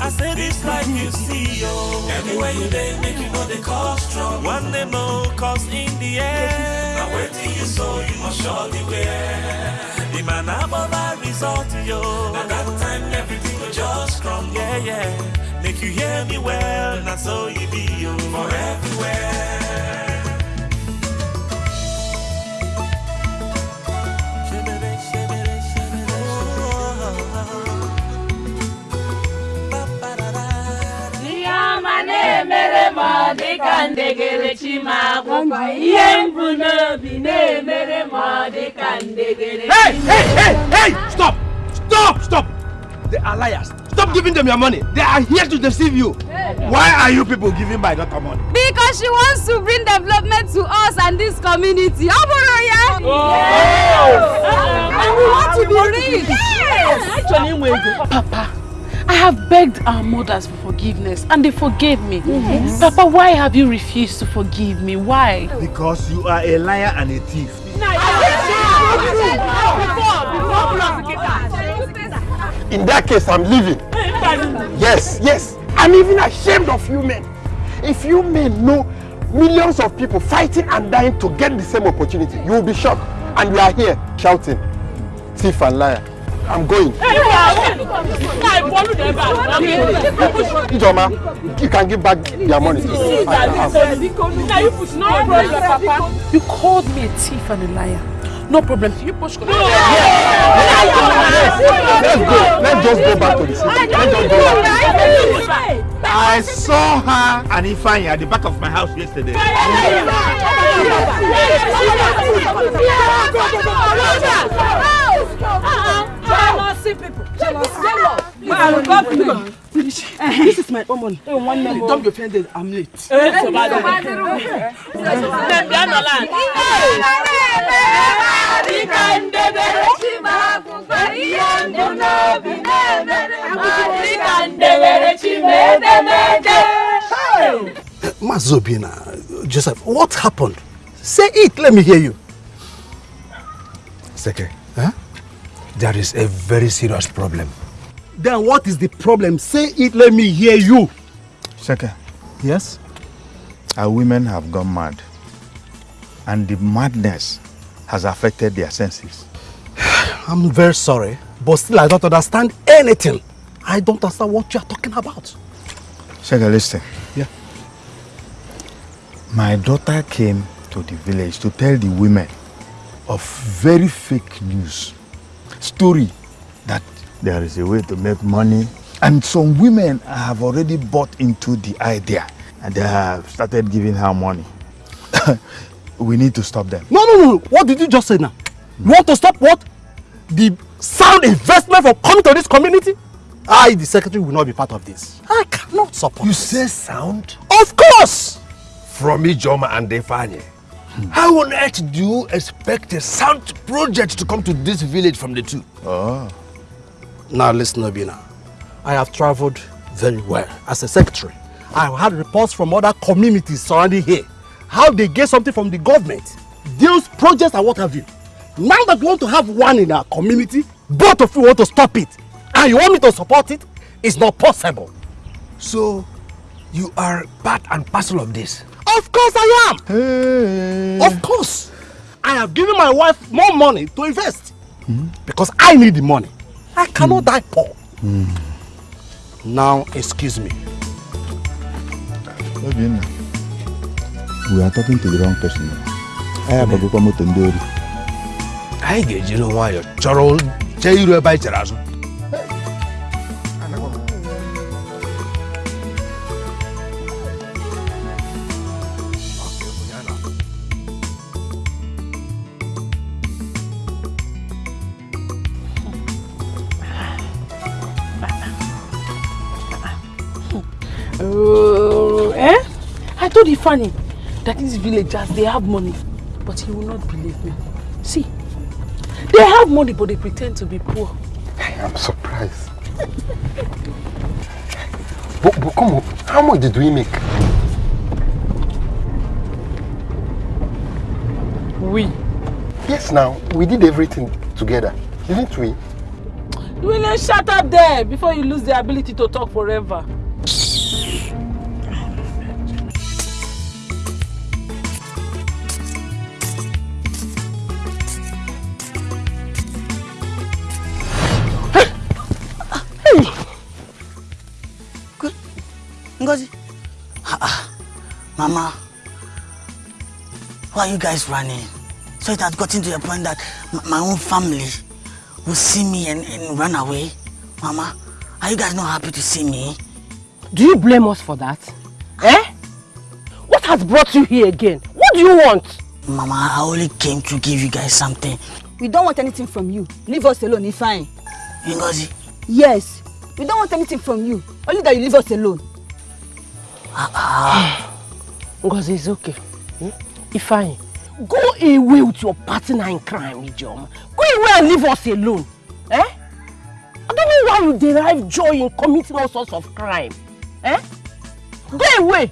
S6: I say this life you see, yo. Anywhere you dey, make you know they cause trouble. One day no, cause in the end, now waiting you so you must surely wear. The man above a result, yo. At that time everything will just crumble. Yeah, yeah. Make you hear me well, now so you be, yo. For everywhere.
S12: Ihe na-emere m ọ dịka ndegere Chimakwụkwọ. Ihe m bụ n'obi na-emere m ọ dịka ndegere
S1: Hey, hey, hey, hey! Stop! Stop! Stop! Liars. Stop giving them your money. They are here to deceive you. Why are you people giving my daughter money?
S18: Because she wants to bring development to us and this community. Ọ bụrụ ya? And we want to be rich. Yes.
S2: Papa, I have begged our mothers for forgiveness and they forgave me.
S4: Yes.
S2: Papa, why have you refused to forgive me? Why?
S4: Because you are a liar and a thief.
S16: In that case, I'm leaving. Yes, yes. I'm even ashamed of you men. If you men know millions of people fighting and dying to get the same opportunity, you will be shocked. And you are here shouting, thief and liar. I'm going. Ijoma, you can give back your money.
S2: You called me a thief and a liar. No problem. You push.
S16: Let's go. Let's just go back to the city. Let's just go back.
S4: I saw her and Ifeanyi at the back of my house yesterday.
S5: This is my own money. Dump your friend I'm late.
S19: Mazobina, Joseph, what happened? Say it, let me hear you.
S1: Seke, huh? there is a very serious problem.
S19: Then what is the problem? Say it, let me hear you.
S4: Seke,
S19: Yes?
S4: our women have gone mad. And the madness has affected their senses.
S19: I'm very sorry, but still I don't understand anything. I don't understand what you are talking about.
S4: Seke, listen.
S19: Yeah.
S4: My daughter came to the village to tell the women of very fake news. Story that there is a way to make money. And some women have already bought into the idea and they have started giving her money. we need to stop them.
S19: No, no, no. What did you just say now? You want to stop what? The sound investment from coming to this community? I, the secretary, will not be part of this. I cannot support
S1: You say sound?
S19: Of course!
S1: From Ijoma and Ifeanyi. How on earth do you expect a sound project to come to this village from the two?
S4: Oh.
S19: Now listen, Obinna. I have traveled very well as a secretary. I have had reports from other communities surrounding here. How they get something from the government. Those projects and what have you. Now that we want to have one in our community, both of you want to stop it. And you want me to support it? It's not possible.
S1: So, you are part and parcel of this?
S19: Of course I am. Of course. I have given my wife more money to invest. Because I need the money. I cannot die poor. Now, excuse me.
S4: Obinna, we are talking to the wrong person. I agbagokwa moto ndị ori.
S1: Anyị ga-ejiri nwayọọ chọrọ chee iru ebe anyị chere azụ.
S2: Uh, eh? I told Ifani that these villagers, they have money, but he will not believe me. See, they have money, but they pretend to be poor.
S16: I'm surprised. but, but come on, how much did we make?
S2: We.
S16: Yes, now, we did everything together, didn't we?
S2: You will shut up there before you lose the ability to talk forever.
S3: Ngozi. Ah, ah. Mama, why are you guys running? So it had gotten to the point that my own family will see me and, and run away. Mama, are you guys not happy to see me?
S7: Do you blame us for that? Eh? What has brought you here again? What do you want?
S3: Mama, I only came to give you guys something.
S10: We don't want anything from you. Leave us alone, it's fine.
S3: Ngozi.
S10: Yes. We don't want anything from you. Only that you leave us alone.
S7: Ngozi is okay. Hmm? Ifeanyi, go away with your partner in crime, Ijoma. Go away and leave us alone. Eh? I don't know why you derive joy in committing all sorts of crime. Eh? Go away.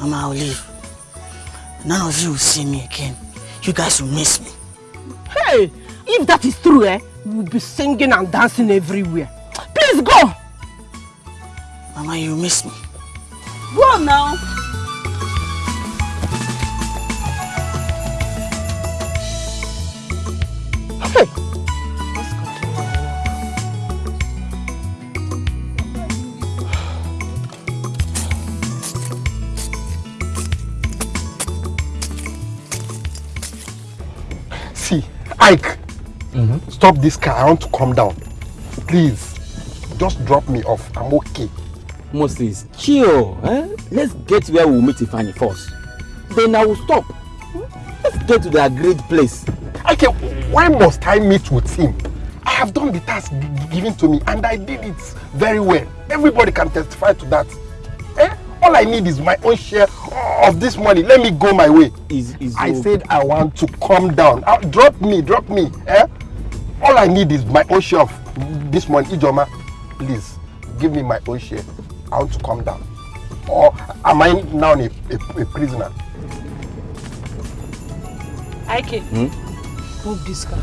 S3: Mama, I'll leave. None of you will see me again. You guys will miss me.
S7: Hey, if that is true, eh, we will be singing and dancing everywhere. Please go.
S3: Mama, you miss me.
S10: Go now.
S7: Hey.
S16: See, Ike, mm-hmm. stop this car. I want to come down. Please, just drop me off. I'm okay.
S17: Moses, chill. Eh? Let's get where we'll meet Ifani first. Then I will stop. Let's get to the agreed place.
S16: Okay, why must I meet with him? I have done the task given to me and I did it very well. Everybody can testify to that. Eh? All I need is my own share of this money. Let me go my way.
S17: Is, is
S16: I said I want to come down. Uh, drop me, drop me. Eh? All I need is my own share of this money. Ijoma, please give me my own share. I want to come down. Or am I now a, a, a prisoner?
S2: Ike, move this car.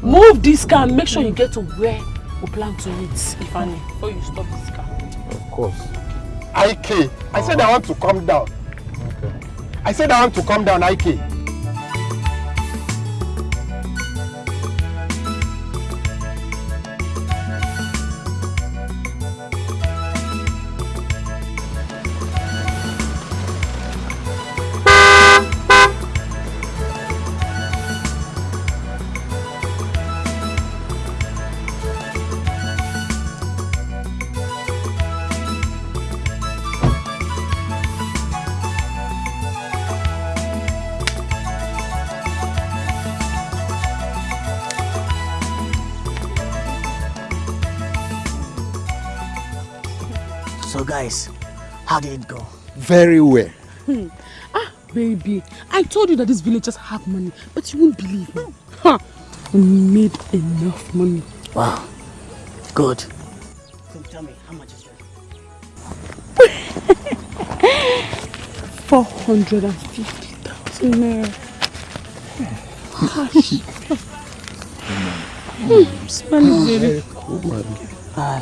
S2: Move this car and make sure you get to where we plan to meet, Ifeanyi, before you stop this car.
S16: Of course. Ike, I said I want to come down. I said I want to come down, Ike.
S3: So guys, how did it go?
S16: Very well.
S2: Hmm. Ah, baby, I told you that these villagers have money, but you won't believe me. Ha! We made enough money.
S3: Wow. Good. So tell me, how much is it?
S2: 450,000 naira. Gosh. Hmm, smelling very
S3: Uh,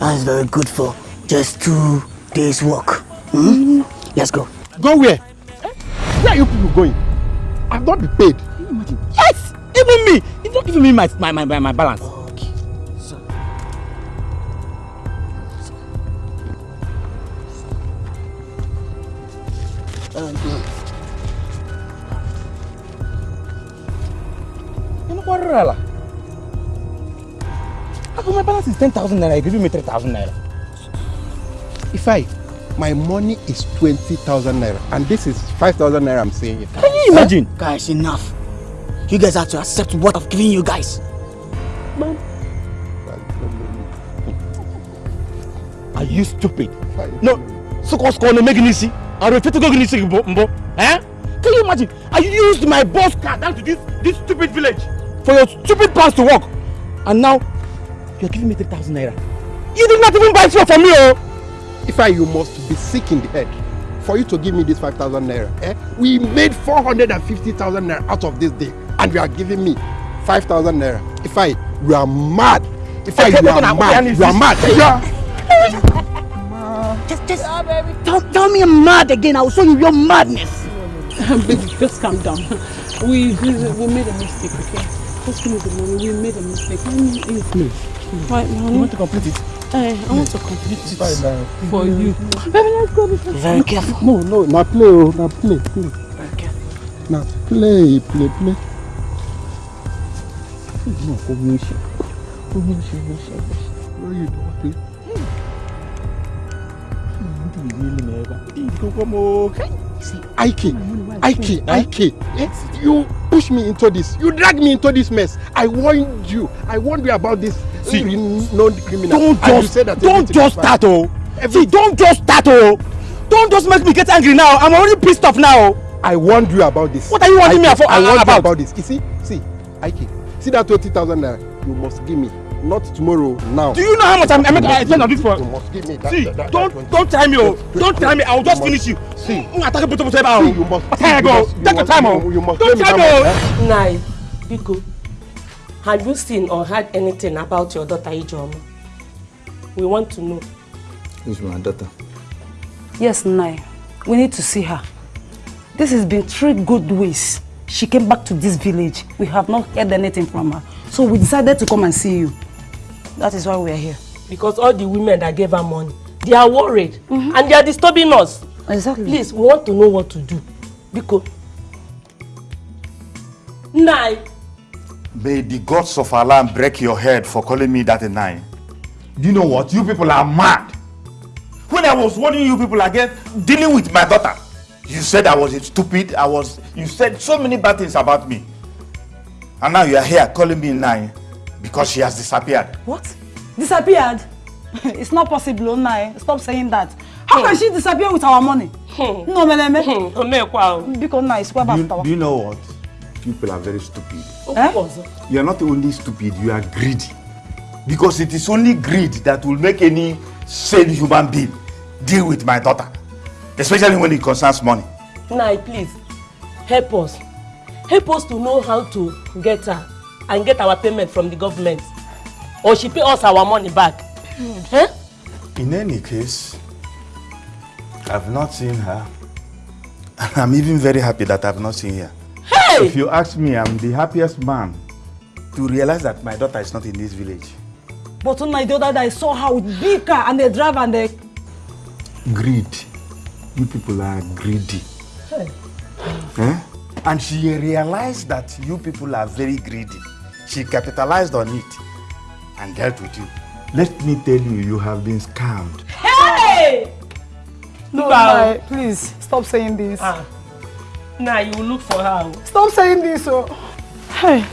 S3: that is very good for just two days work. Hmm? Let's go.
S16: Go where? Where are you people going? I've not been paid.
S17: Yes! Even me! You've not given me my, my, my, my, my balance.
S3: Um,
S17: You know what, Rala? How my balance is 10,000 naira? You give me 3,000 naira.
S16: If I, my money is 20,000 naira and this is 5,000 naira I'm saying here.
S17: Can you imagine?
S3: Guys, enough. You guys have to accept what I've given you guys. Man.
S17: Are you stupid? No, so-called score no making easy. I refuse to go in this mbo. Eh? Can you imagine? I used my boss car down to this this stupid village for your stupid plans to work, and now you're giving me three thousand naira. You did not even buy fuel for me, oh.
S16: If I, you must be sick in the head for you to give me this 5,000 naira. Eh? We made 450,000 naira out of this day and you are giving me 5,000 naira. If I, you are mad. If I, you are mad. You are mad. You are...
S3: Just, just, tell, tell me I'm mad again. I will show you your madness.
S2: Baby, just calm down. We, we, we made a mistake, okay? Just give me the money. We made a mistake. Let me eat.
S17: Please.
S2: Right,
S17: want to complete it?
S2: Hey, I want to complete it for you. Baby, let's go.
S3: Very careful.
S16: No, no, now play, oh, now play, play. Very careful. Now play, play, play.
S17: No, go miss you. Go
S16: miss you, miss you, miss you. Where you don't play? Hmm. Hmm. Hmm. Hmm. Hmm. Hmm. Hmm. Hmm. See, Ike, Ike, Ike, you push me into this. You drag me into this mess. I warned you. I warned you about this
S17: See,
S16: known criminal.
S17: Don't just,
S16: said that
S17: don't
S16: everything
S17: just start, oh. See, don't just start, oh. Don't just make me get angry now. I'm already pissed off now.
S16: I warned you about this.
S17: What are you warning me
S16: Ike,
S17: for-
S16: I warned
S17: about?
S16: you about this. You see, see, Ike, see that 20,000 naira. You must give me. Not tomorrow, now.
S17: Do you know how much I'm, I'm
S16: You must
S17: I spend on this for?
S16: You must give me that.
S17: See,
S16: that, that,
S17: don't
S16: that
S17: don't try me, oh. Don't try me. I'll just
S16: You
S17: finish you.
S16: See,
S17: I'm attacking put up oh.
S16: See, you must-
S17: But here
S16: you
S17: go.
S16: must- you
S17: Take your time, oh.
S16: you must
S17: Don't
S16: pay me
S17: try me, oh. Eh?
S7: Nai, Biko, have you seen or heard anything about your daughter Ijoma? We want to know.
S20: Who's my daughter?
S5: Yes, Nai. We need to see her. This has been three good weeks. She came back to this village. We have not heard anything from her. So we decided to come and see you. That is why we are here.
S7: Because all the women that gave her money, they are worried and they are disturbing us.
S5: Exactly.
S7: Please, we want to know what to do. Biko. Nai,
S4: May the gods of Allah break your head for calling me that a nine. Do you know what? You people are mad. When I was warning you people against dealing with my daughter, you said I was stupid. I was. You said so many bad things about me. And now you are here calling me nine because she has disappeared.
S5: What? Disappeared? it's not possible, Nai. Stop saying that. How can she disappear with our money? No, Meleme. Because Nai, swear
S4: Do you,
S5: back
S4: do you know what? People are very stupid.
S5: Eh?
S4: You are not only stupid, you are greedy.
S21: Because it is only greed that will make any sane human being deal with my daughter. Especially when it concerns money.
S7: Nai, please, help us. Help us to know how to get her and get our payment from the government. Or she pay us our money back. Eh?
S4: In any case, I've not seen her. And I'm even very happy that I've not seen her.
S7: Hey!
S4: If you ask me, I'm the happiest man to realize that my daughter is not in this village.
S22: But on my the other day, I saw her with big car and the driver and the...
S4: Greed. You people are greedy. Eh? And she realized that you people are very greedy. She capitalized on it and dealt with you. Let me tell you, you have been scammed.
S7: Hey!
S5: No,
S7: Bow.
S5: Nai, please stop saying this.
S7: Ah. Now you will look for her.
S5: Stop saying this. Oh. Hey,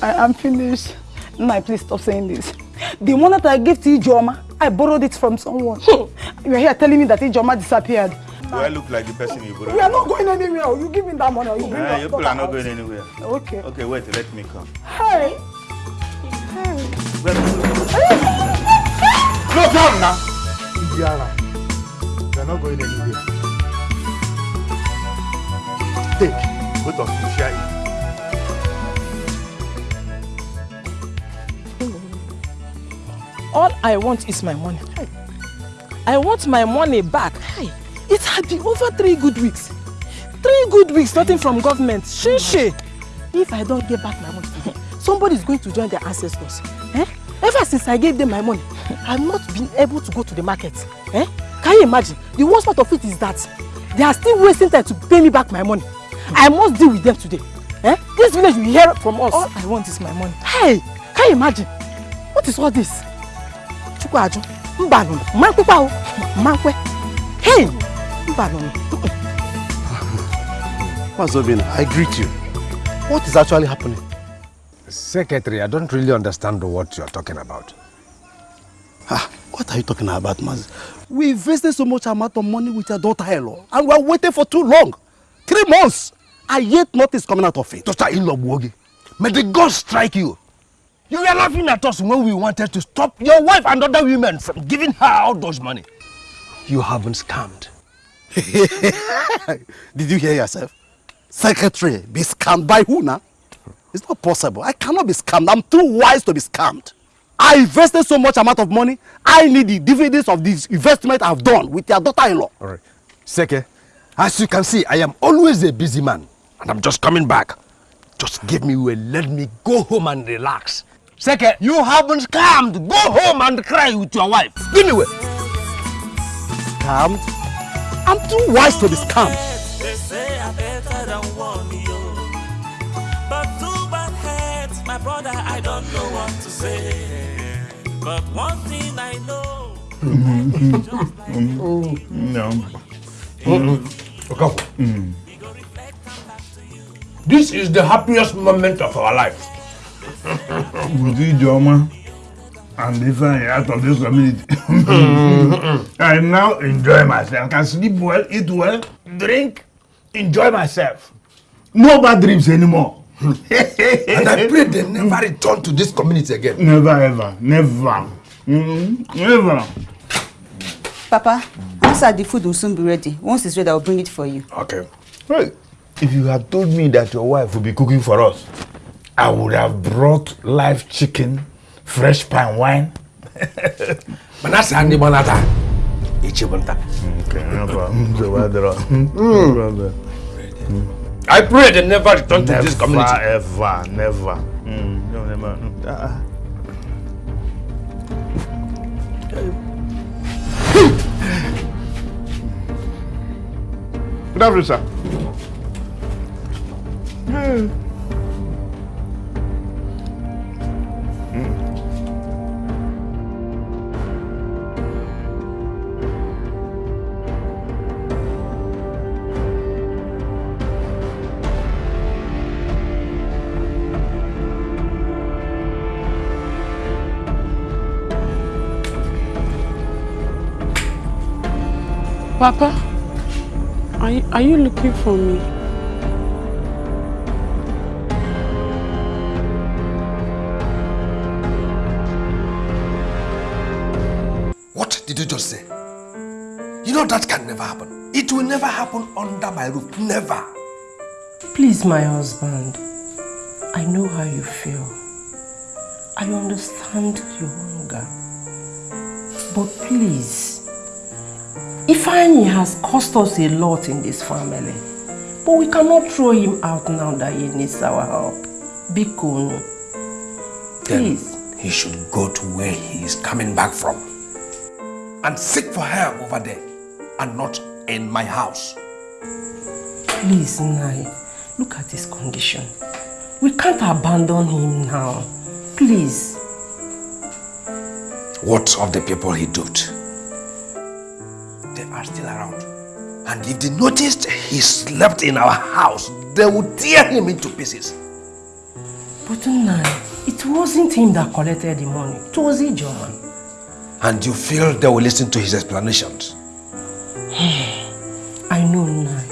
S5: I am finished. Nai, please stop saying this. The one that I gave to Ijoma, I borrowed it from someone. you are here telling me that Ijoma disappeared.
S21: Do I look like the person you borrowed?
S5: We are not going anywhere. You give me that money or you bring
S21: Ah,
S5: your
S21: you people are not going anywhere.
S5: Okay.
S21: Okay, wait, let me come.
S5: Hey. Hey.
S21: No, come now. Indiana, you are not going anywhere. Take, both of you share it.
S22: All I want is my money. I want my money back. It had been over three good weeks. Three good weeks, nothing from government. Shishi. If I don't get back my money today, somebody is going to join their ancestors. Eh? Ever since I gave them my money, I've not been able to go to the market. Eh? Can you imagine? The worst part of it is that they are still wasting time to pay me back my money. I must deal with them today. Eh? This village will hear from us. All I want is my money. Hey, can you imagine? What is all this? Chukwaju, mbanu, mankwepa o, mankwe. Hey, mbanu.
S1: Mazobina, I greet you. What is actually happening? Secretary, I don't really understand what you're talking about.
S19: Ah, what are you talking about, Maz? We invested so much amount of money with your daughter-in-law, and we are waiting for too long. Three months, and yet nothing is coming out of it.
S1: Daughter-in-law Buogi, may the gods strike you. You were laughing at us when we wanted to stop your wife and other women from giving her all those money. You haven't scammed.
S19: Did you hear yourself? Secretary, be scammed by who now? It's not possible. I cannot be scammed. I'm too wise to be scammed. I invested so much amount of money. I need the dividends of this investment I've done with your daughter-in-law.
S1: All right. Seke, as you can see, I am always a busy man. And I'm just coming back. Just give me way, let me go home and relax. Seke, you haven't scammed. Go home and cry with your wife. Give me way.
S19: Scammed? I'm too wise to be scammed.
S6: They say I better than one yo. But too bad heads, my brother, I don't know what to say. But one thing I know.
S21: No. Mm-hmm. Mm-hmm. Mm-hmm.
S1: Okafor. This is the happiest moment of our life.
S4: With Ijoma and different out of this community. I now enjoy myself. Can sleep well, eat well, drink, enjoy myself. No bad dreams anymore.
S1: and I pray they never return to this community again.
S4: Never ever, never. Mm, never.
S10: Papa, answer the food will soon be ready. Once it's ready, I'll bring it for you.
S1: Okay.
S4: Hey, if you had told me that your wife would be cooking for us, I would have brought live chicken, fresh pine wine. mana saa ndị gbana taa echi bụ nta.
S1: I pray they never return never, to this community.
S4: Never, ever, never. Mm, no, never. Mm. Uh, Good afternoon, sir. Mm.
S2: Papa, are you, are you looking for me?
S1: What did you just say? You know that can never happen. It will never happen under my roof. Never.
S7: Please, my husband. I know how you feel. I understand your hunger. But please, Ifeanyi has cost us a lot in this family. But we cannot throw him out now that he needs our help. Biko, no. Please.
S1: Then he should go to where he is coming back from and seek for help over there and not in my house.
S7: Please, Nai, look at his condition. We can't abandon him now. Please.
S1: What of the people he duped? Are still around. And if they noticed he slept in our house, they would tear him into pieces.
S7: But Nai, it wasn't him that collected the money. It was Ijoma.
S1: And you feel they will listen to his explanations?
S7: I know, Nai.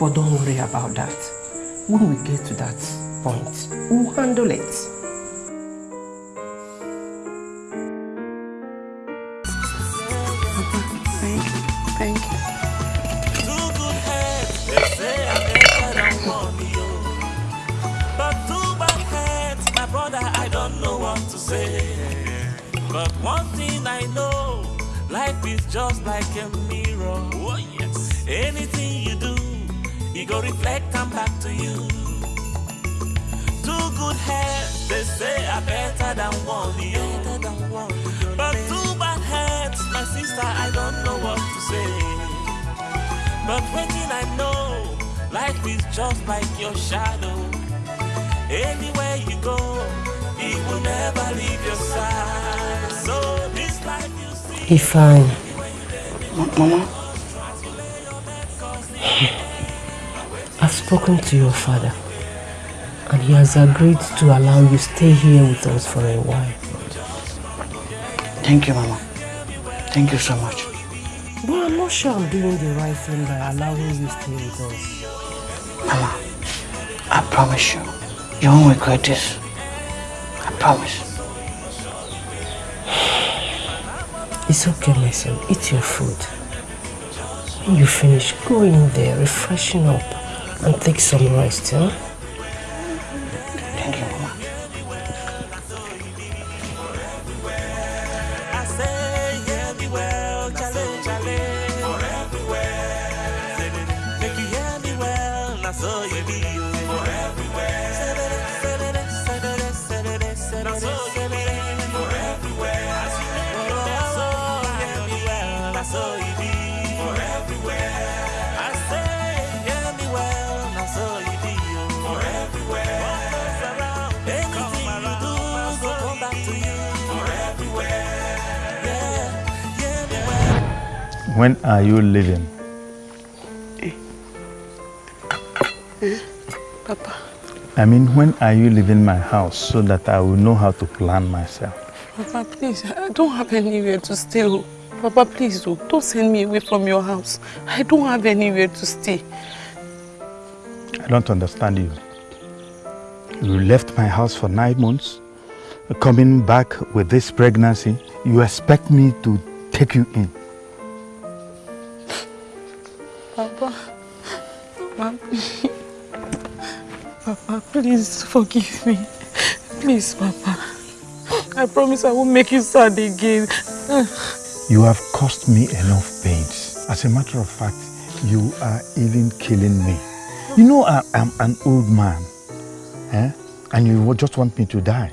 S7: But don't worry about that. When we get to that point, we'll handle it.
S6: Just like a mirror. Oh, yes. Anything you do, it go reflect and back to you. Two good heads, they say are better than one, yo. But two bad heads, my sister, I don't know what to say. But one thing I know, life is just like your shadow. Anywhere you go, it will never leave your side. So this life you see.
S7: Ifeanyi.
S19: Mama?
S7: I've spoken to your father. And he has agreed to allow you stay here with us for a while.
S19: Thank you, Mama. Thank you so much.
S7: But I'm not sure I'm doing the right thing by allowing you stay with us.
S19: Mama, I promise you, you won't regret this. I promise.
S7: It's okay, my son. Eat your food. When you finish, go in there, refreshen up, and take some rest, huh?
S4: When are you leaving?
S2: Papa,
S4: I mean, when are you leaving my house so that I will know how to plan myself?
S2: Papa, please, I don't have anywhere to stay. oh. Papa, please, oh, don't send me away from your house. I don't have anywhere to stay.
S4: I don't understand you. You left my house for nine months, coming back with this pregnancy. You expect me to take you in.
S2: Papa, please forgive me. Please, Papa. I promise I won't make you sad again.
S4: You have caused me enough pains. As a matter of fact, you are even killing me. You know I, am an old man, eh? and you just want me to die.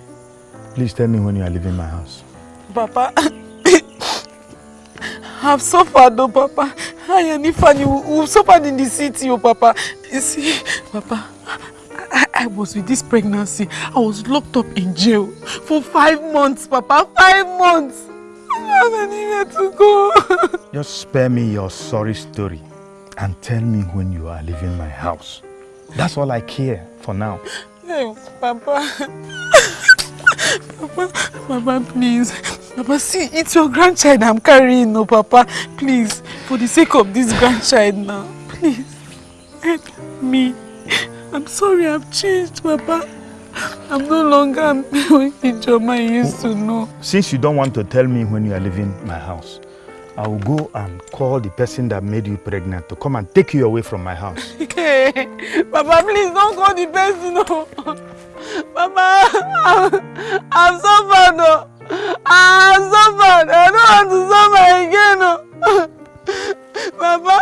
S4: Please tell me when you are leaving my house.
S2: Papa, I've suffered, oh, Papa. I and Ifeanyi, we've suffered in the city, oh, Papa. You see, Papa, I, I was with this pregnancy. I was locked up in jail for five months, Papa. Five months. I anywhere to go.
S4: Just spare me your sorry story and tell me when you are leaving my house. That's all I care for now.
S2: Hey, Papa. Papa, Papa, please. Papa, see, it's your grandchild I'm carrying, no, Papa. Please, for the sake of this grandchild now, please, help me. I'm sorry I've changed, Papa. I'm no longer the Joma I used to know.
S4: Since you don't want to tell me when you are leaving my house, I will go and call the person that made you pregnant to come and take you away from my house.
S2: Hey, Papa, please don't call the person. No. Papa, I'm, I'm suffered. No. I'm suffered. I don't want to suffer again. Papa,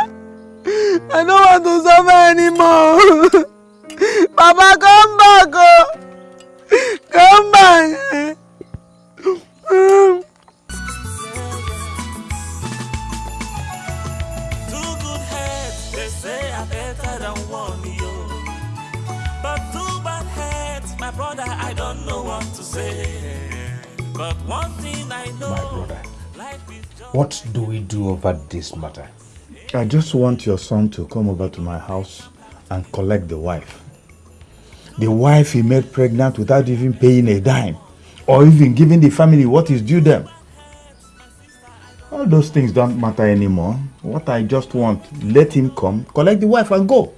S2: I don't want to suffer anymore. Papa, come back. Come back.
S6: Brother, I don't know what to say. But one thing I know, life is
S1: What do we do over this matter?
S4: I just want your son to come over to my house and collect the wife. The wife he made pregnant without even paying a dime or even giving the family what is due them. All those things don't matter anymore. What I just want, let him come, collect the wife and go.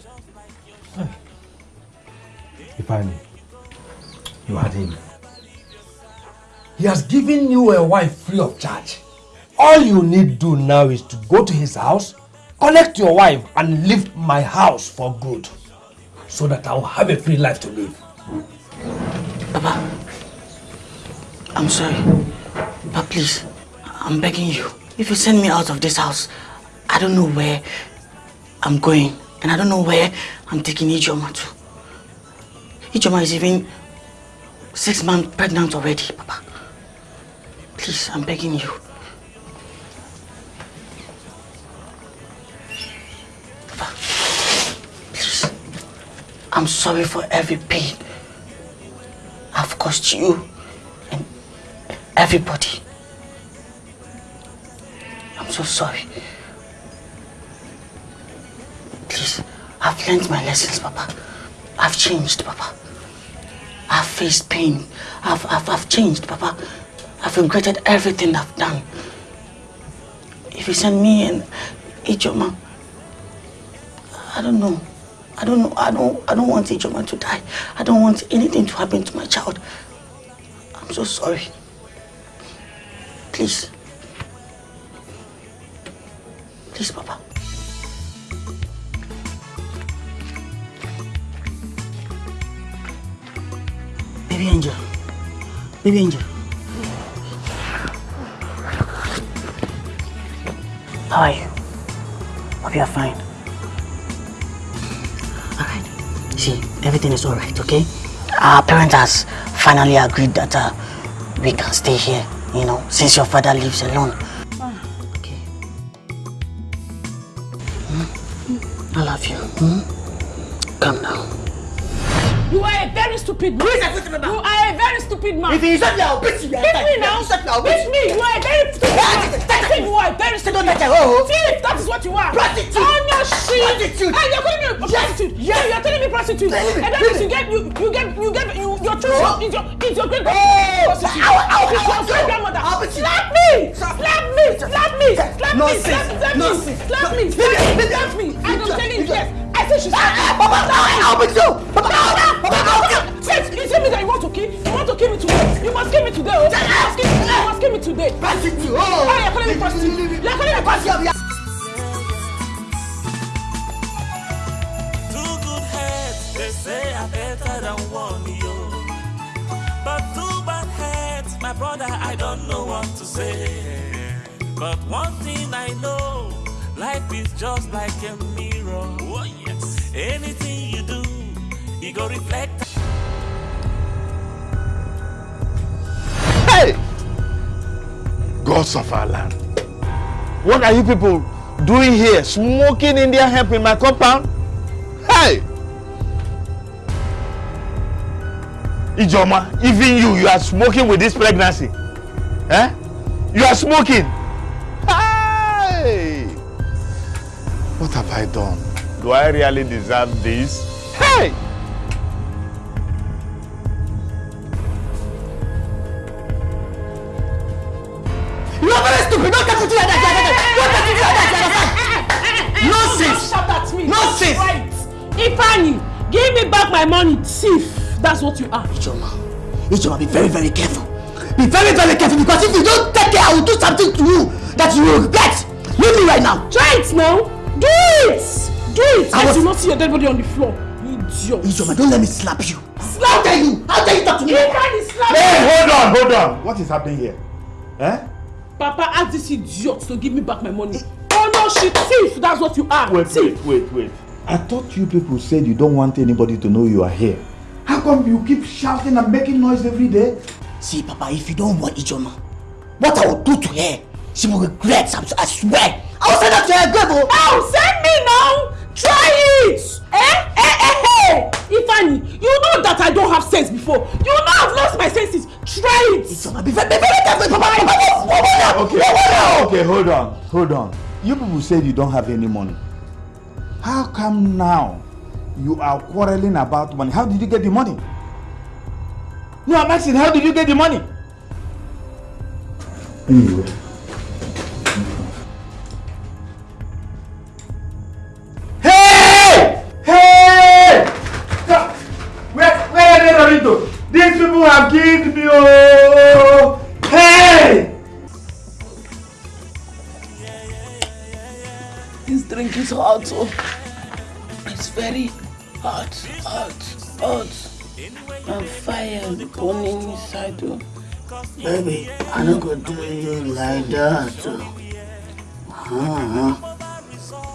S1: Ipani, you had him. He has given you a wife free of charge. All you need do now is to go to his house, collect your wife, and leave my house for good. So that I'll have a free life to live.
S3: Papa, I'm sorry. But please, I'm begging you. If you send me out of this house, I don't know where I'm going. And I don't know where I'm taking Ijoma to. Ijoma is even six months pregnant already, Papa. Please, I'm begging you. Please. I'm sorry for every pain I've caused you and everybody. I'm so sorry. Please, I've learned my lessons, Papa. I've changed, Papa. I've faced pain. I've, I've, I've changed, Papa. I've regretted everything I've done. If you send me and Ijoma, I don't know. I don't know. I don't. I don't want Ijoma to die. I don't want anything to happen to my child. I'm so sorry. Please. Please, Papa. Baby Angel. Baby Angel. How are you? Hope you're fine. Alright. See, everything is alright, okay? Our parents has finally agreed that uh, we can stay here, you know, since your father lives alone. Okay. Hmm? I love you. Hmm? Come now.
S2: You are a very stupid man.
S3: Who is?
S2: You are a very stupid man.
S3: If you insult me, I'll beat you.
S2: Beat me now.
S3: Insult me, I'll beat
S2: Beat
S3: you.
S2: me. You are a very stupid man. I think you are a very stupid man.
S3: oh.
S2: Thief, that is what you are.
S3: Prostitute.
S2: On your shit.
S3: Prostitute.
S2: Hey, you're calling me a prostitute. Yeah, you're telling me prostitute. And that means you get, you, you get, you get, you, your children,
S3: Oh.
S2: it's your, it's your great
S3: Oh.
S2: prostitute. Your great grandmother.
S3: You.
S2: Slap me. Slap me. Slap me. Slap me. Slap me. Slap me. Slap me. Slap me. I'm telling you, yes. I say she's
S3: Ah, Papa, I'll beat you. Papa, Papa, I'll beat you.
S2: Wait, you tell me that you want to kill? You want to kill me today? You must kill me today. Oh. You must kill me. You must kill me today.
S3: Prostitute. Oh.
S2: Oh, you're calling me prostitute. You're calling me prostitute.
S6: Two good heads, they say are better than one, yo. But two bad heads, my brother, I don't know what to say. But one thing I know, life is just like a mirror. Anything you do, you go reflect.
S4: Hey! Gods of our land. What are you people doing here? Smoking Indian hemp in my compound? Hey! Ijoma, even you, you are smoking with this pregnancy. Eh? You are smoking. Hey! What have I done? Do I really deserve this? Hey!
S3: You are very stupid. Don't touch it like that. Don't touch it like that. Nonsense.
S2: Don't shout at me.
S3: Nonsense.
S2: Right. Ifeanyi, give me back my money, thief. That's what you are.
S3: Ijoma, Ijoma, be very, very careful. Be very, very careful because if you don't take care, I will do something to you that you will regret. right now.
S2: Try it now. Do it. Do it.
S3: I
S2: I
S3: was-
S2: do not see your dead body on the floor. Idiot.
S3: Ijoma, don't let me slap you.
S2: Slap
S3: How dare you? How dare you talk to me?
S2: You can't slap
S21: Hey, hold on, hold on. What is happening here? Eh?
S2: Papa, ask this idiot to give me back my money. Oh no, she thief. That's what you are.
S21: Wait,
S2: thief.
S21: wait, wait, wait. I thought you people said you don't want anybody to know you are here. How come you keep shouting and making noise every day?
S3: See, Papa, if you don't want Ijoma, what I will do to her, she will regret. I'm, I swear. I will send her to her grave. oh.
S2: Oh, send me now. Try it. Eh? Eh, eh, eh. Ifeanyi, you know that I don't have sense before. You know I've lost my senses. Try it.
S3: Be very, careful,
S21: Okay, okay, hold on, hold on. You people said you don't have any money. How come now you are quarreling about money? How did you get the money? No, I'm asking, how did you get the money? Anyway.
S2: Is hot. Oh. It's very hot, hot, hot. And fire burning inside. Oh.
S3: Baby, I don't go do you like that. oh. Uh-huh.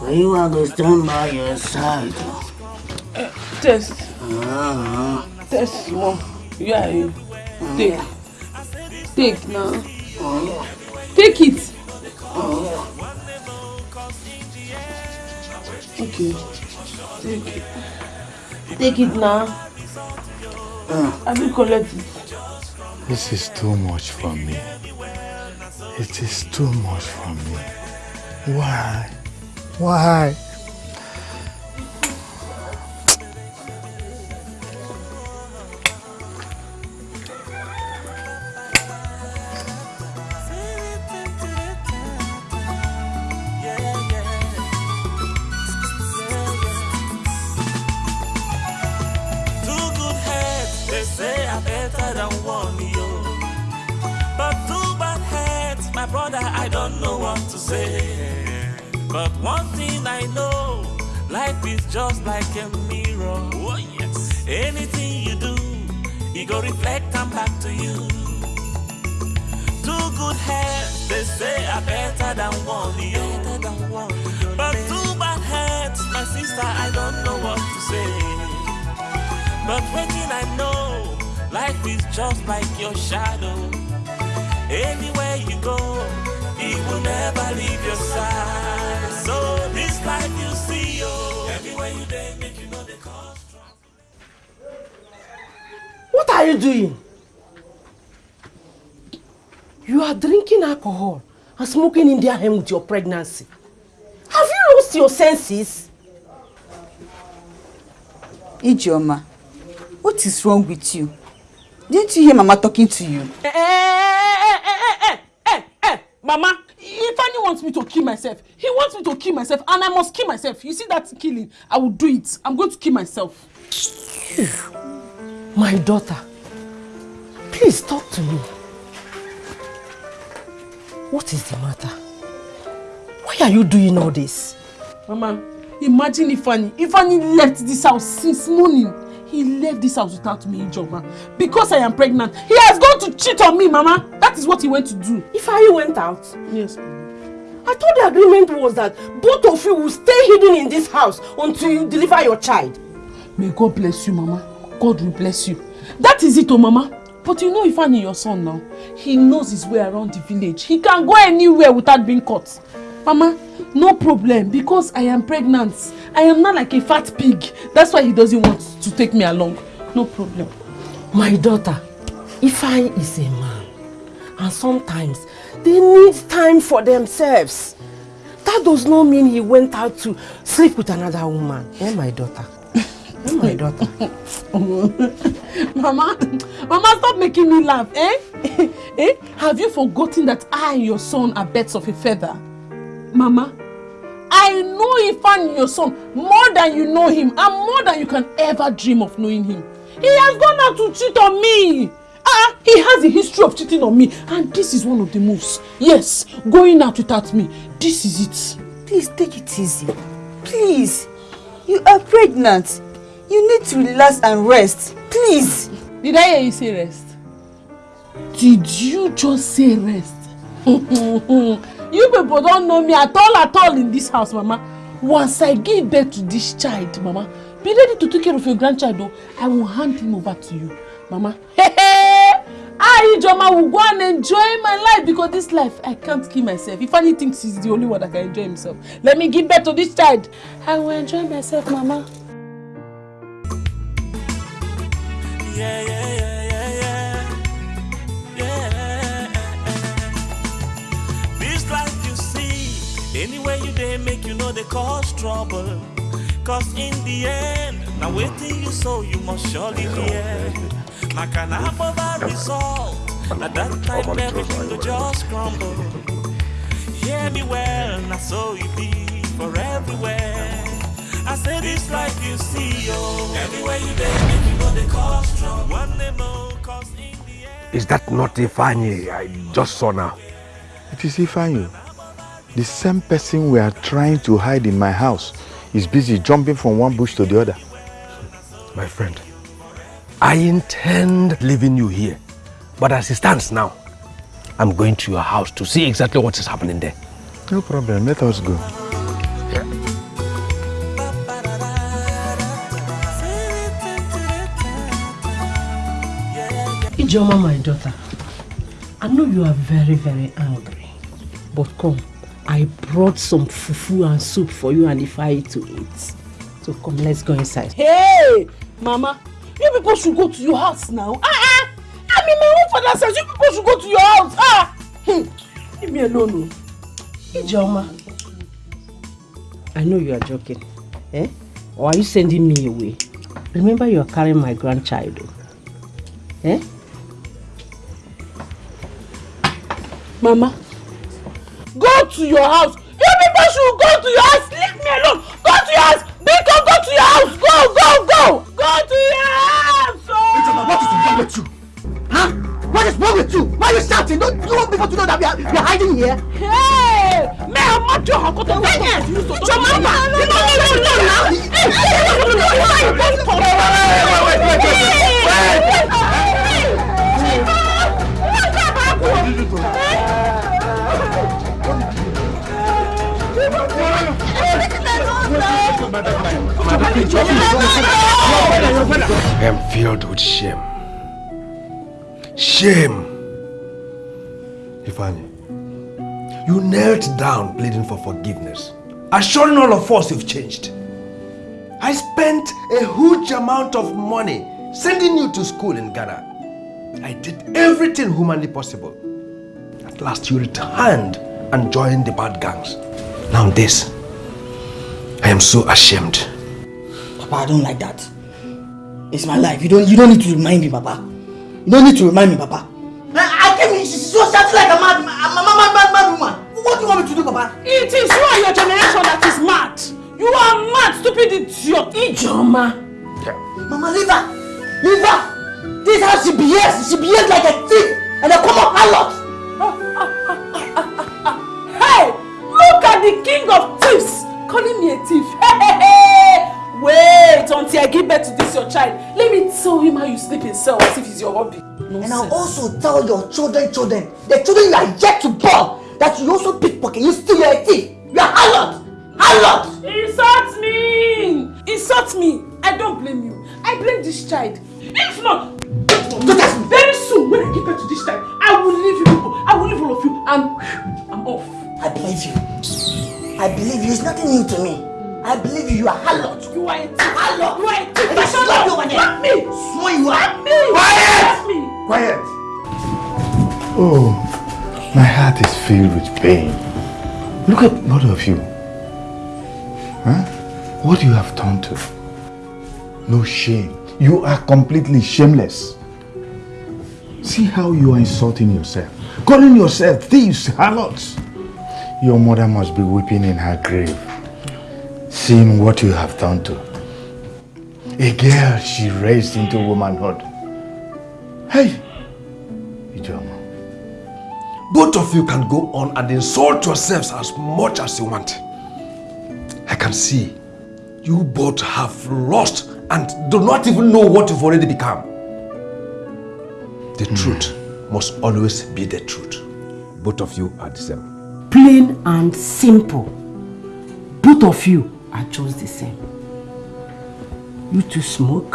S3: Where you are going to stand by your side.
S2: Uh, test.
S3: Uh-huh.
S2: Test. Yeah, you. Take. Take now. Take it. Okay. Take it. Take it now. I will collect it.
S4: This is too much for me. It is too much for me. Why? Why?
S6: Say. But one thing I know, life is just like a mirror. Oh, yes. Anything you do, it go reflect and back to you. Two good heads, they say are better than one, yo. But two bad heads, my sister, I don't know what to say. But waiting, I know life is just like your shadow. Anywhere you go, will never leave your side. So this life you see, yo, everywhere you day, make you know the cost.
S7: What are you doing? You are drinking alcohol and smoking Indian hemp with your pregnancy. Have you lost your senses?
S10: Ijeoma, what is wrong with you? Didn't you hear Mama talking to you?
S2: Eh, eh, eh, eh, eh, eh, eh, eh, Mama, Ifeanyi wants me to kill myself. He wants me to kill myself and I must kill myself. You see that killing? I will do it. I'm going to kill myself.
S7: My daughter, please talk to me. What is the matter? Why are you doing all this?
S2: Mama, imagine Ifeanyi. Ifeanyi left this house since morning. He left this house without me, Ijoma. Because I am pregnant. He has gone to cheat on me, Mama. That is what he went to do.
S7: If I went out?
S2: Yes.
S7: I thought the agreement was that both of you will stay hidden in this house until you deliver your child.
S2: May God bless you, Mama. God will bless you. That is it, oh, Mama. But you know Ifeanyi, your son now, he knows his way around the village. He can go anywhere without being caught. Mama, no problem because I am pregnant. I am not like a fat pig. That's why he doesn't want to take me along. No problem.
S7: My daughter, Ifeanyi is a man. And sometimes they need time for themselves. That does not mean he went out to sleep with another woman. Eh, my daughter? Eh, my daughter?
S2: Mama, Mama, stop making me laugh, eh? eh? Have you forgotten that I and your son are birds of a feather? Mama, I know Ifeanyi, your son, more than you know him and more than you can ever dream of knowing him. He has gone out to cheat on me. Ah, he has a history of cheating on me and this is one of the moves. Yes, going out without me. This is it.
S10: Please take it easy. Please. You are pregnant. You need to relax and rest. Please.
S2: Did I hear you say rest? Did you just say rest? you people don't know me at all at all in this house, Mama. Once I give birth to this child, Mama, be ready to take care of your grandchild, though. I will hand him over to you, Mama. I, Ijoma, will go and enjoy my life because this life, I can't kill myself. If Annie thinks he's the only one that can enjoy himself, let me give birth to this child. I will enjoy myself, Mama.
S6: Yeah, yeah, yeah, you dey make you know they cause trouble. Cause in the end, now waiting you so you must surely hear. Like an apple result, at that time everything go just crumble. Hear me well, now so it be for everywhere. I say this life you see, oh, everywhere you dey make you know they cause trouble. One day more, cause in
S1: Is that not Ifeanyi I just saw now?
S4: It is Ifeanyi. The same person we are trying to hide in my house is busy jumping from one bush to the other.
S1: My friend, I intend leaving you here. But as it stands now, I'm going to your house to see exactly what is happening there.
S4: No problem, let us go.
S7: Ijoma, my daughter, I know you are very, very angry. But come, I brought some fufu and soup for you and Ifeanyi to eat. So come, let's go inside.
S2: Hey, Mama, you people should go to your house now. Ah, ah. I'm in my own father's house. You people should go to your house. Ah, hmm. leave me alone. oh.
S7: Ijoma, I know you are joking. Eh? Or are you sending me away? Remember you are carrying my grandchild. oh. Eh?
S2: Mama, go to your house. You people should go to your house. Leave me alone. Go to your house. Biko, go to your house. Go, go, go. Go to your house. Oh.
S3: What is wrong with you? Huh? What is wrong with you? Why are you shouting? Don't you want people to know that we are, we are hiding here?
S2: Hey! May I not your house? Go to your mama. You don't need to know now. Hey, you don't know why you don't come. Wait, wait, wait, wait, wait, wait.
S1: I am filled with shame. Shame. Ifeanyi, you knelt down pleading for forgiveness, assuring all of us you've changed. I spent a huge amount of money sending you to school in Ghana. I did everything humanly possible. At last you returned and joined the bad gangs. Now this. I am so ashamed.
S3: Papa, I don't like that. It's my life. You don't you don't need to remind me, Papa. You don't need to remind me, Papa. I, I came in, she's so shouting like a mad, a mad, mad, mad, mad woman. What do you want me to do, Papa?
S2: It is you and your generation that is mad. You are mad, stupid idiot. Ijoma.
S3: Mama, leave her. Leave her. This is how she behaves. She behaves like a thief and I come up a common harlot.
S2: Hey, look at the king of thieves calling me a thief. Hey, hey, hey. Wait until I give birth to this your child. Let me tell him how you sleep in cell as if it's your hobby.
S3: And I'll also tell your children, children, the children you are yet to born, that you also pickpocket, you steal, you're a thief. You are harlot. Harlot.
S2: Insult me! Insult me! I don't blame you. I blame this child. If not, very soon when I give birth to this child, I will leave you people. I will leave all of you and I'm off.
S3: I believe you. I believe you. It's nothing new to me. I believe you. You are harlot.
S2: You are a thief.
S3: Harlot.
S2: You are a thief.
S3: I
S2: Shut
S3: slap
S2: up.
S3: you over there.
S2: Slap me.
S3: Swear you are.
S2: Slap me.
S3: Quiet.
S2: Slap me.
S4: Quiet. Oh, my heart is filled with pain. Look at both of you. Huh? What you have done to. No shame. You are completely shameless. See how you are insulting yourself. Calling yourself thieves, harlots. Your mother must be weeping in her grave. Seeing what you have done to. A girl she raised into womanhood. Hey! Ijoma.
S1: Both of you can go on and insult yourselves as much as you want. I can see you both have lost and do not even know what you've already become. The hmm. truth must always be the truth. Both of you are the same.
S7: Plain and simple. Both of you are just the same. You two smoke,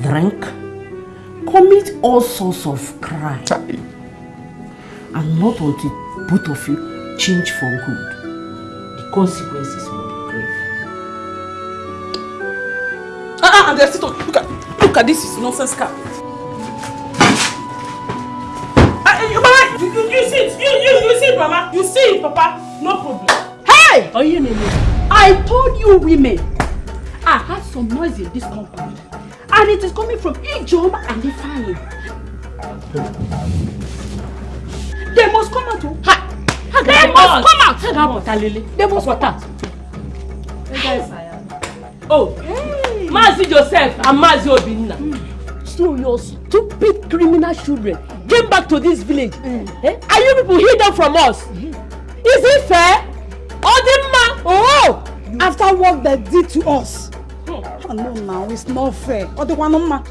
S7: drink, commit all sorts of crime. And not until both of you change for good. The consequences will be grave.
S2: Ah, ah, and they're still talking. Look at, look at this is nonsense car. You, you, you you, you, you see it, Mama. You see it, Papa. No problem.
S7: Hey! Oh, you know, I told you women. I heard some noise in this compound. And it is coming from Ijoma and Ifeanyi. They must come out. oh. Ha! They must come out. Hang on, Talele. They must come out.
S2: Oh, Mazi Joseph and Mazi Obinna.
S7: So your stupid criminal children came back to this village. Eh? And you people hid them from us. Is it fair? Odimma! Oh!
S5: After what they did to us. Oh, no, now it's not fair. Odewanoma.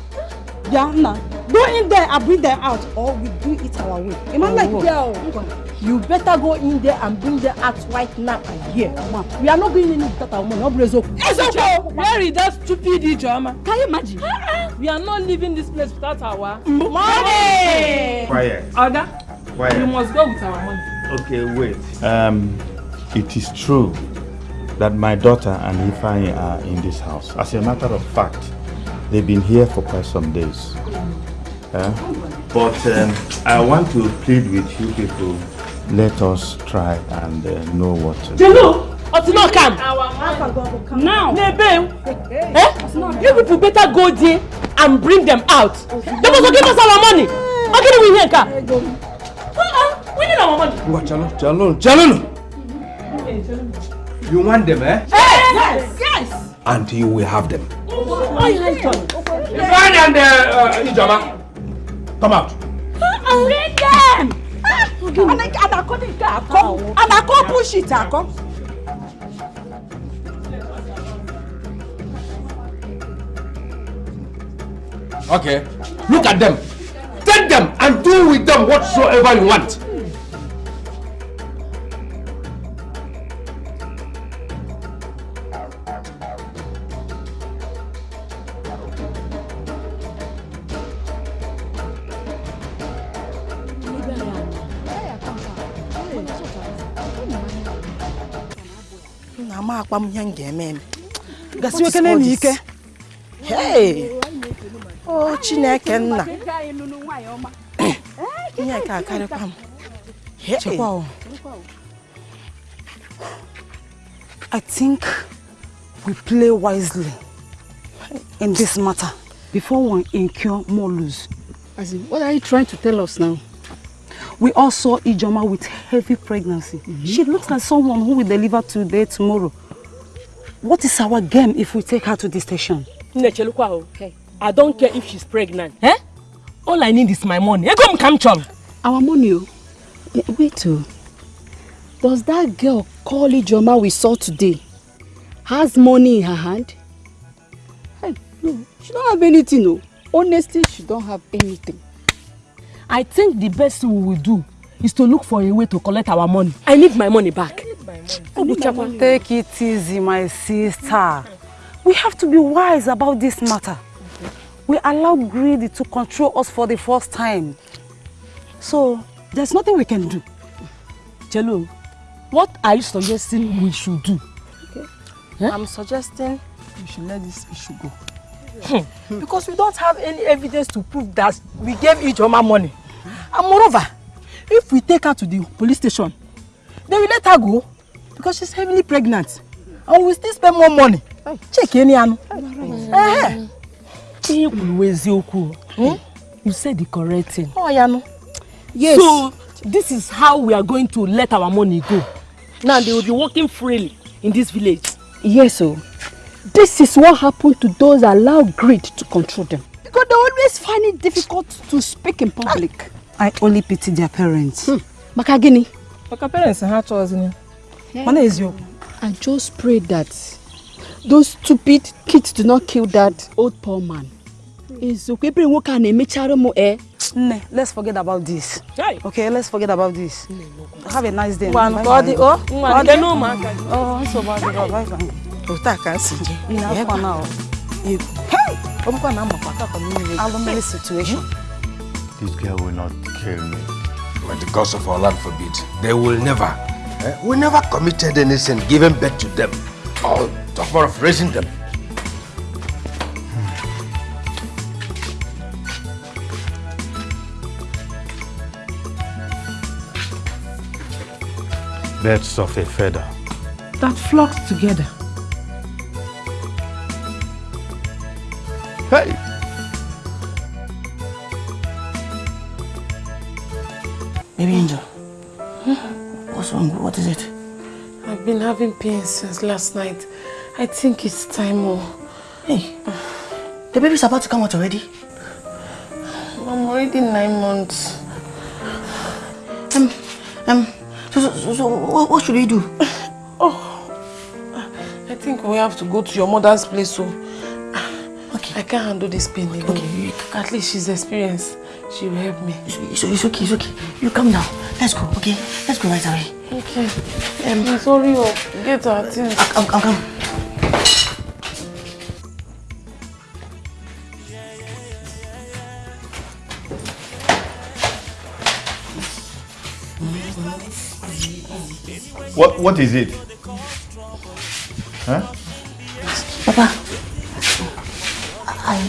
S5: Yeah, now. Go in there and bring them out, or we do it our way. Am I like girl?
S7: You better go in there and bring them out right now and here. We are not going in without our money. Obre Ezoko.
S2: Ezoko! Where is that stupid Ijoma?
S7: Can you imagine?
S2: We are not leaving this place without our
S7: money.
S4: Quiet.
S2: Oga,
S4: Quiet.
S2: you must go with our money.
S4: Okay, wait. Um, it is true that my daughter and Ifeanyi are in this house. As a matter of fact, they've been here for quite some days. Uh, but um, I want to plead with you people, let us try and uh, know what to do.
S7: Jelo, Otino come. Now. Nebe. Eh? You people better go there and bring them out. They must give us our money. How can we hear ka? Uh-uh. We need our money.
S1: What, Chalo? Chalo? Chalo! You want them, eh?
S7: Yes. Yes.
S1: And you will have them.
S7: Oh, yeah,
S1: Ifeanyi and uh, uh, Ijoma, come out.
S5: Bring them! Ká akọ. Anakọ push it akọ.
S1: Okay, look at them. Take them and do with them whatsoever you want.
S5: Nna m ihe m ga-eme eme. Gasiwe kene na ike. Hey! Oh, Chineke nna. Ihe ka akarịkwa m.
S23: Chekwa o. I think we play wisely in this matter before we incur more lose.
S13: As in, what are you trying to tell us now?
S23: We all saw Ijoma with heavy pregnancy. She looks like someone who will deliver today, tomorrow. What is our game if we take her to the station?
S2: Nechelukwa o. I don't care if she's pregnant. Eh? All I need is my money. Ego m kam chọrọ.
S13: Our money, Wait, oh. Does that girl call Ijoma we saw today has money in her hand? Hey, no, she don't have anything, no. Honestly, she don't have anything.
S2: I think the best we will do is to look for a way to collect our money. I need my money back.
S23: Obuchakwa, Take it easy, my sister. We have to be wise about this matter. We allow greed to control us for the first time. So, there's nothing we can do.
S2: Chelo, what are you suggesting we should do?
S5: I'm suggesting we should let this issue go. because we don't have any evidence to prove that we gave Ijoma money. And moreover, if we take her to the police station, they will let her go because she's heavily pregnant. And we still spend more money. Check any anu.
S2: Ihe kwuru eziokwu. You said the correct thing.
S5: Oh, yeah.
S2: Yes. So, this is how we are going to let our money go. Now they will be walking freely in this village.
S13: Yes, oh. This is what happened to those that allow greed to control them. Because they always find it difficult to speak in public.
S23: I only pity their parents. Hmm.
S13: Maka gịnị?
S5: Maka parents ha chọzini. Mana eziokwu.
S13: I just pray that those stupid kids do not kill that old poor man. Eziokwu ebere nwoke a na-emechara m eh.
S5: Nne, let's forget about this. Okay, let's forget about this. Have a nice day. Bye
S2: ka ọ dị- o,
S5: Ka
S2: ngwa,
S5: ọ
S2: jee
S5: dị.
S2: n'ụmụaka gị.
S5: Oh, nsogbu adịghị, bye bye.
S2: Otu a ka m si je.
S5: Ị na-afọ na ọ. Ọ bụkwa na amakwa akakọ mmiri. Alụmili situation.
S4: This girl will not kill me.
S1: May the gods of our land forbid. They will never. Eh? We never committed any sin, given birth to them. Oh, talk more of raising them.
S4: Birds of a feather.
S7: That flocks together.
S4: Hey!
S3: Baby Angel. What's wrong? What is it?
S2: I've been having pains since last night. I think it's time oh.
S3: Hey, the baby's about to come out already.
S2: I'm already nine months.
S3: Um, um, so, so, so, so what, what should we do?
S2: Oh, I think we have to go to your mother's place so okay. I can't handle this pain again. Okay. At least she's experienced. She will help me.
S3: It's, it's okay, it's okay. You come down. Let's go, okay? Let's go right away.
S2: Okay. Um, I'm sorry, oh, get her things.
S3: I'll, I'll come.
S4: What What is it? Huh?
S3: Papa, I,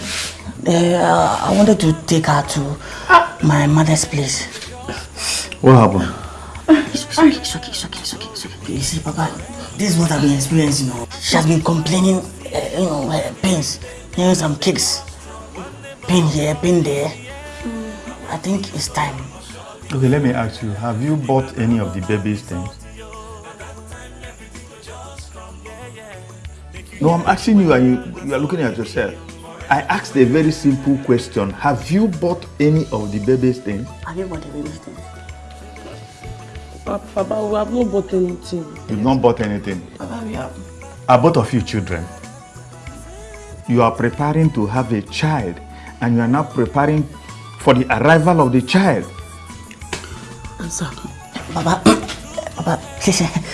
S3: uh, I wanted to take her to my mother's place.
S4: What happened?
S3: It's, it's okay, it's okay, it's okay, it's okay, it's okay. You see, Papa, this is what I've been experiencing. You know. She has been complaining, uh, you know, uh, pains, hearing some kicks, pain here, pain there. I think it's time.
S4: Okay, let me ask you. Have you bought any of the baby's things? No, I'm asking you, and you, you are looking at yourself. I asked a very simple question. Have you bought any of the baby's things?
S3: Have you bought the baby's things?
S2: Papa, Papa, we have not bought anything.
S4: You've not bought anything.
S3: Papa, we have.
S4: Are both of you children? You are preparing to have a child, and you are now preparing for the arrival of the child.
S3: Answer. Papa, Papa,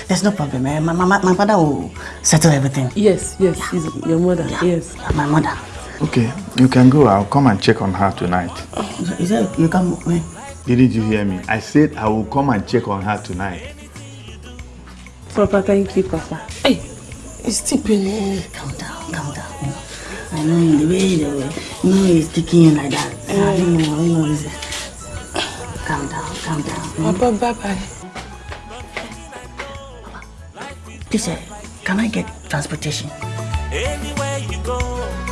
S3: there's no problem. Eh? My, my, my father will settle everything.
S2: Yes, yes, he's your mother, yes.
S3: My mother.
S4: Okay, you can go. I'll come and check on her tonight.
S3: Is that you come when?
S4: Didn't you hear me? I said I will come and check on her tonight.
S2: Papa, thank you, Papa. Hey, it's still paining.
S3: Calm down, calm down. You know, I know the way the way, you know he's taking you like that. I don't know, I don't know what is it. Calm down, calm down.
S2: Papa, bye bye.
S3: Please, eh, can I get transportation?
S6: Anywhere you go, he will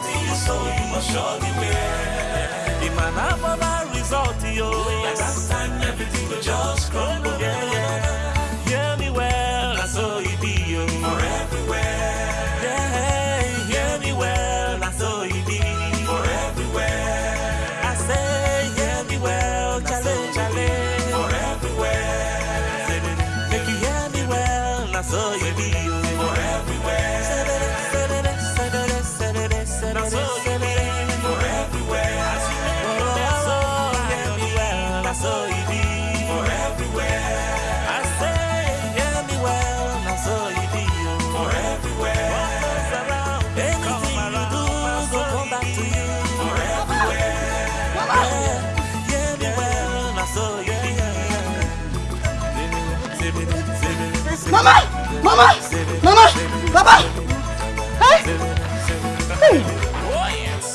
S6: end, now wait till you sow, you must surely wear. The man have a result, yo. At that time, everything will just crumble.
S3: Mama! Mama! Papa!
S7: Hey! Hey!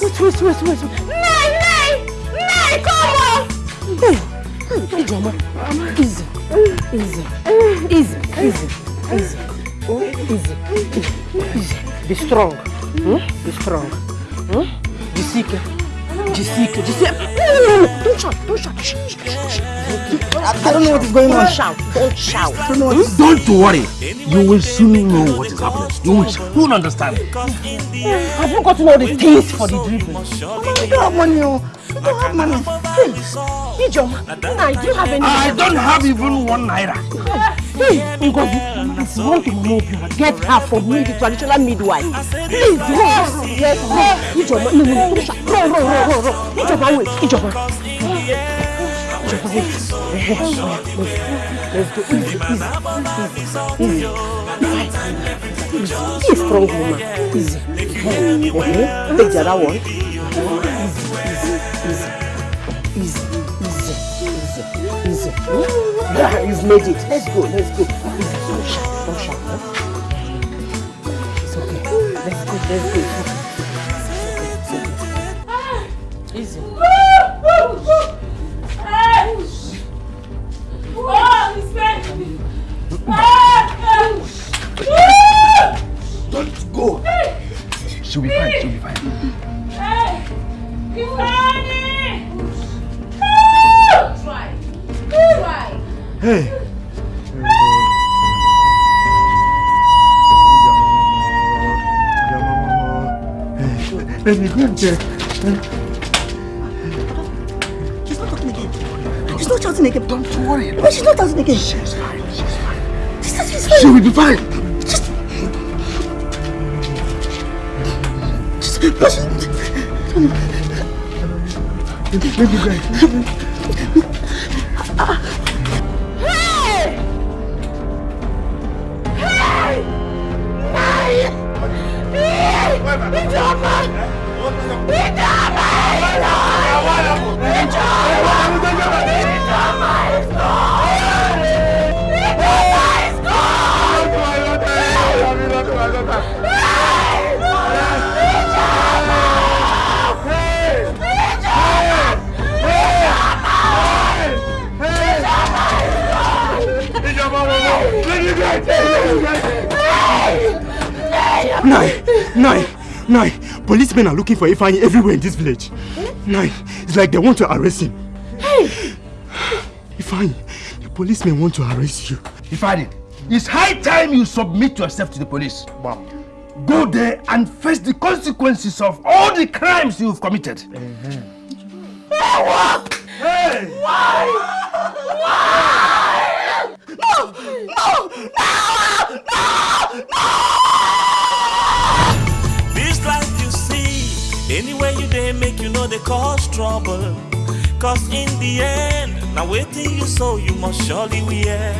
S7: Wait, wait, wait, wait. Nay, nay! Nay, come on! Hey, Ijoma, easy, easy, easy, easy, easy, oh, easy, easy. Be strong, hmm? be strong. Hmm? Jisike, Jisike. Don't shout, don't shout. Shh, shh, shh, shh.
S3: I don't know what is going on.
S7: Don't shout, don't shout. Hmm?
S1: Don't worry. You will soon know what is happening. You will soon understand.
S7: Have you gotten all the things for the dribbling?
S3: I don't have money. Oh. I don't have money.
S7: Hey, Ijoma, now do you have any?
S1: I don't have even one naira.
S7: Hey, Ngozi, you want to know Obiora, get her from me, the traditional midwife. Please, roll, yes, roll. Ijoma, no, no, no, don't shout. roll, roll, roll, roll, roll. Ijoma, wait, Ijoma. Ijoma, wait. Let's go, easy, easy, easy, easy. Easy, strong woman, easy. Uh-huh. Take the other one. Easy, easy, easy, easy, easy, easy. Yeah, you've made it. Let's go, let's go. Don't shout, don't shout. Huh? It's okay. Let's go, let's go. It's okay. It's okay. Easy.
S1: Don't go. She'll be fine. She'll be fine.
S4: Hey. Let me go and check.
S3: She's not talking again. She's not shouting again.
S1: Don't worry.
S3: But she's not shouting again.
S1: She's fine. She's fine.
S3: She said she's fine.
S1: She will be fine.
S3: Just... Just... But she...
S4: Let me go.
S19: Looking for Ifeanyi everywhere in this village. Nai, it's like they want to arrest him.
S12: Hey!
S19: Ifeanyi, the policemen want to arrest you.
S1: Ifeanyi, it's high time you submit yourself to the police. Go there and face the consequences of all the crimes you've committed.
S12: Hey! Why? Why? No! No! No! No!
S6: This cause. Cause in the end, now waiting you so you must surely wear.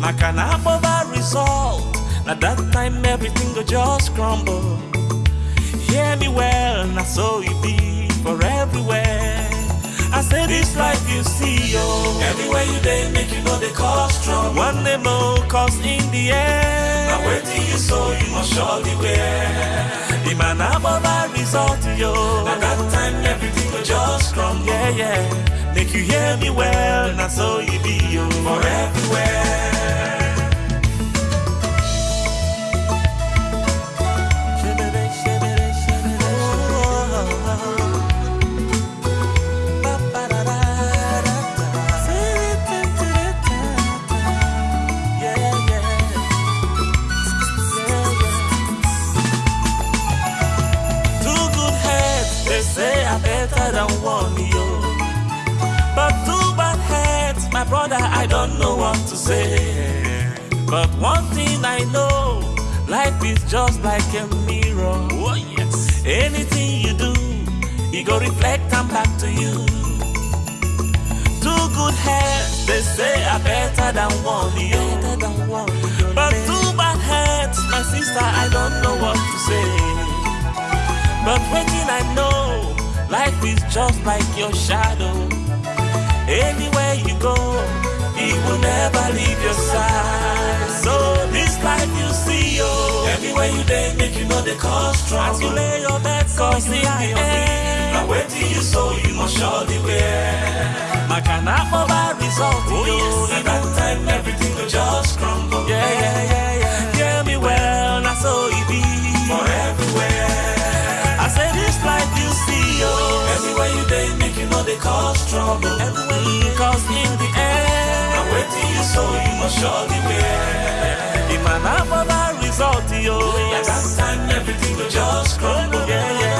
S6: Now can I have a result? Now that time everything go just crumble. Hear me well, now so it be for everywhere. I say this life you see, yo. Everywhere you they make you know they cause trouble. One day more, cause in the end. Now waiting you so you must surely wear. The man above a result, yo. At that time everything will just crumble. Yeah, yeah. Make you hear me well, now so you be, yo. For everywhere. Know what to say. But one thing I know, life is just like a mirror. Oh, yes. Anything you do, it go reflect and back to you. Two good heads, they say are better than one, yo. But two bad heads, my sister, I don't know what to say. But waiting, I know life is just like your shadow. Anywhere you go, will never leave your side. So this life you see, yo. Everywhere you day, make you know they cause trouble. As you lay your bed, cause the end, now Now wait till you sow, you must surely wear. Makana over result, oh yes. At that time, everything will just crumble. Yeah, yeah, yeah, yeah. Hear me well, now so it be. For everywhere. I say this life you see, oh. Everywhere you day, make you know they cause trouble. Everywhere you cause in the end. Till you sow, you must surely wear. If man have over result, yo. That time, everything will just crumble.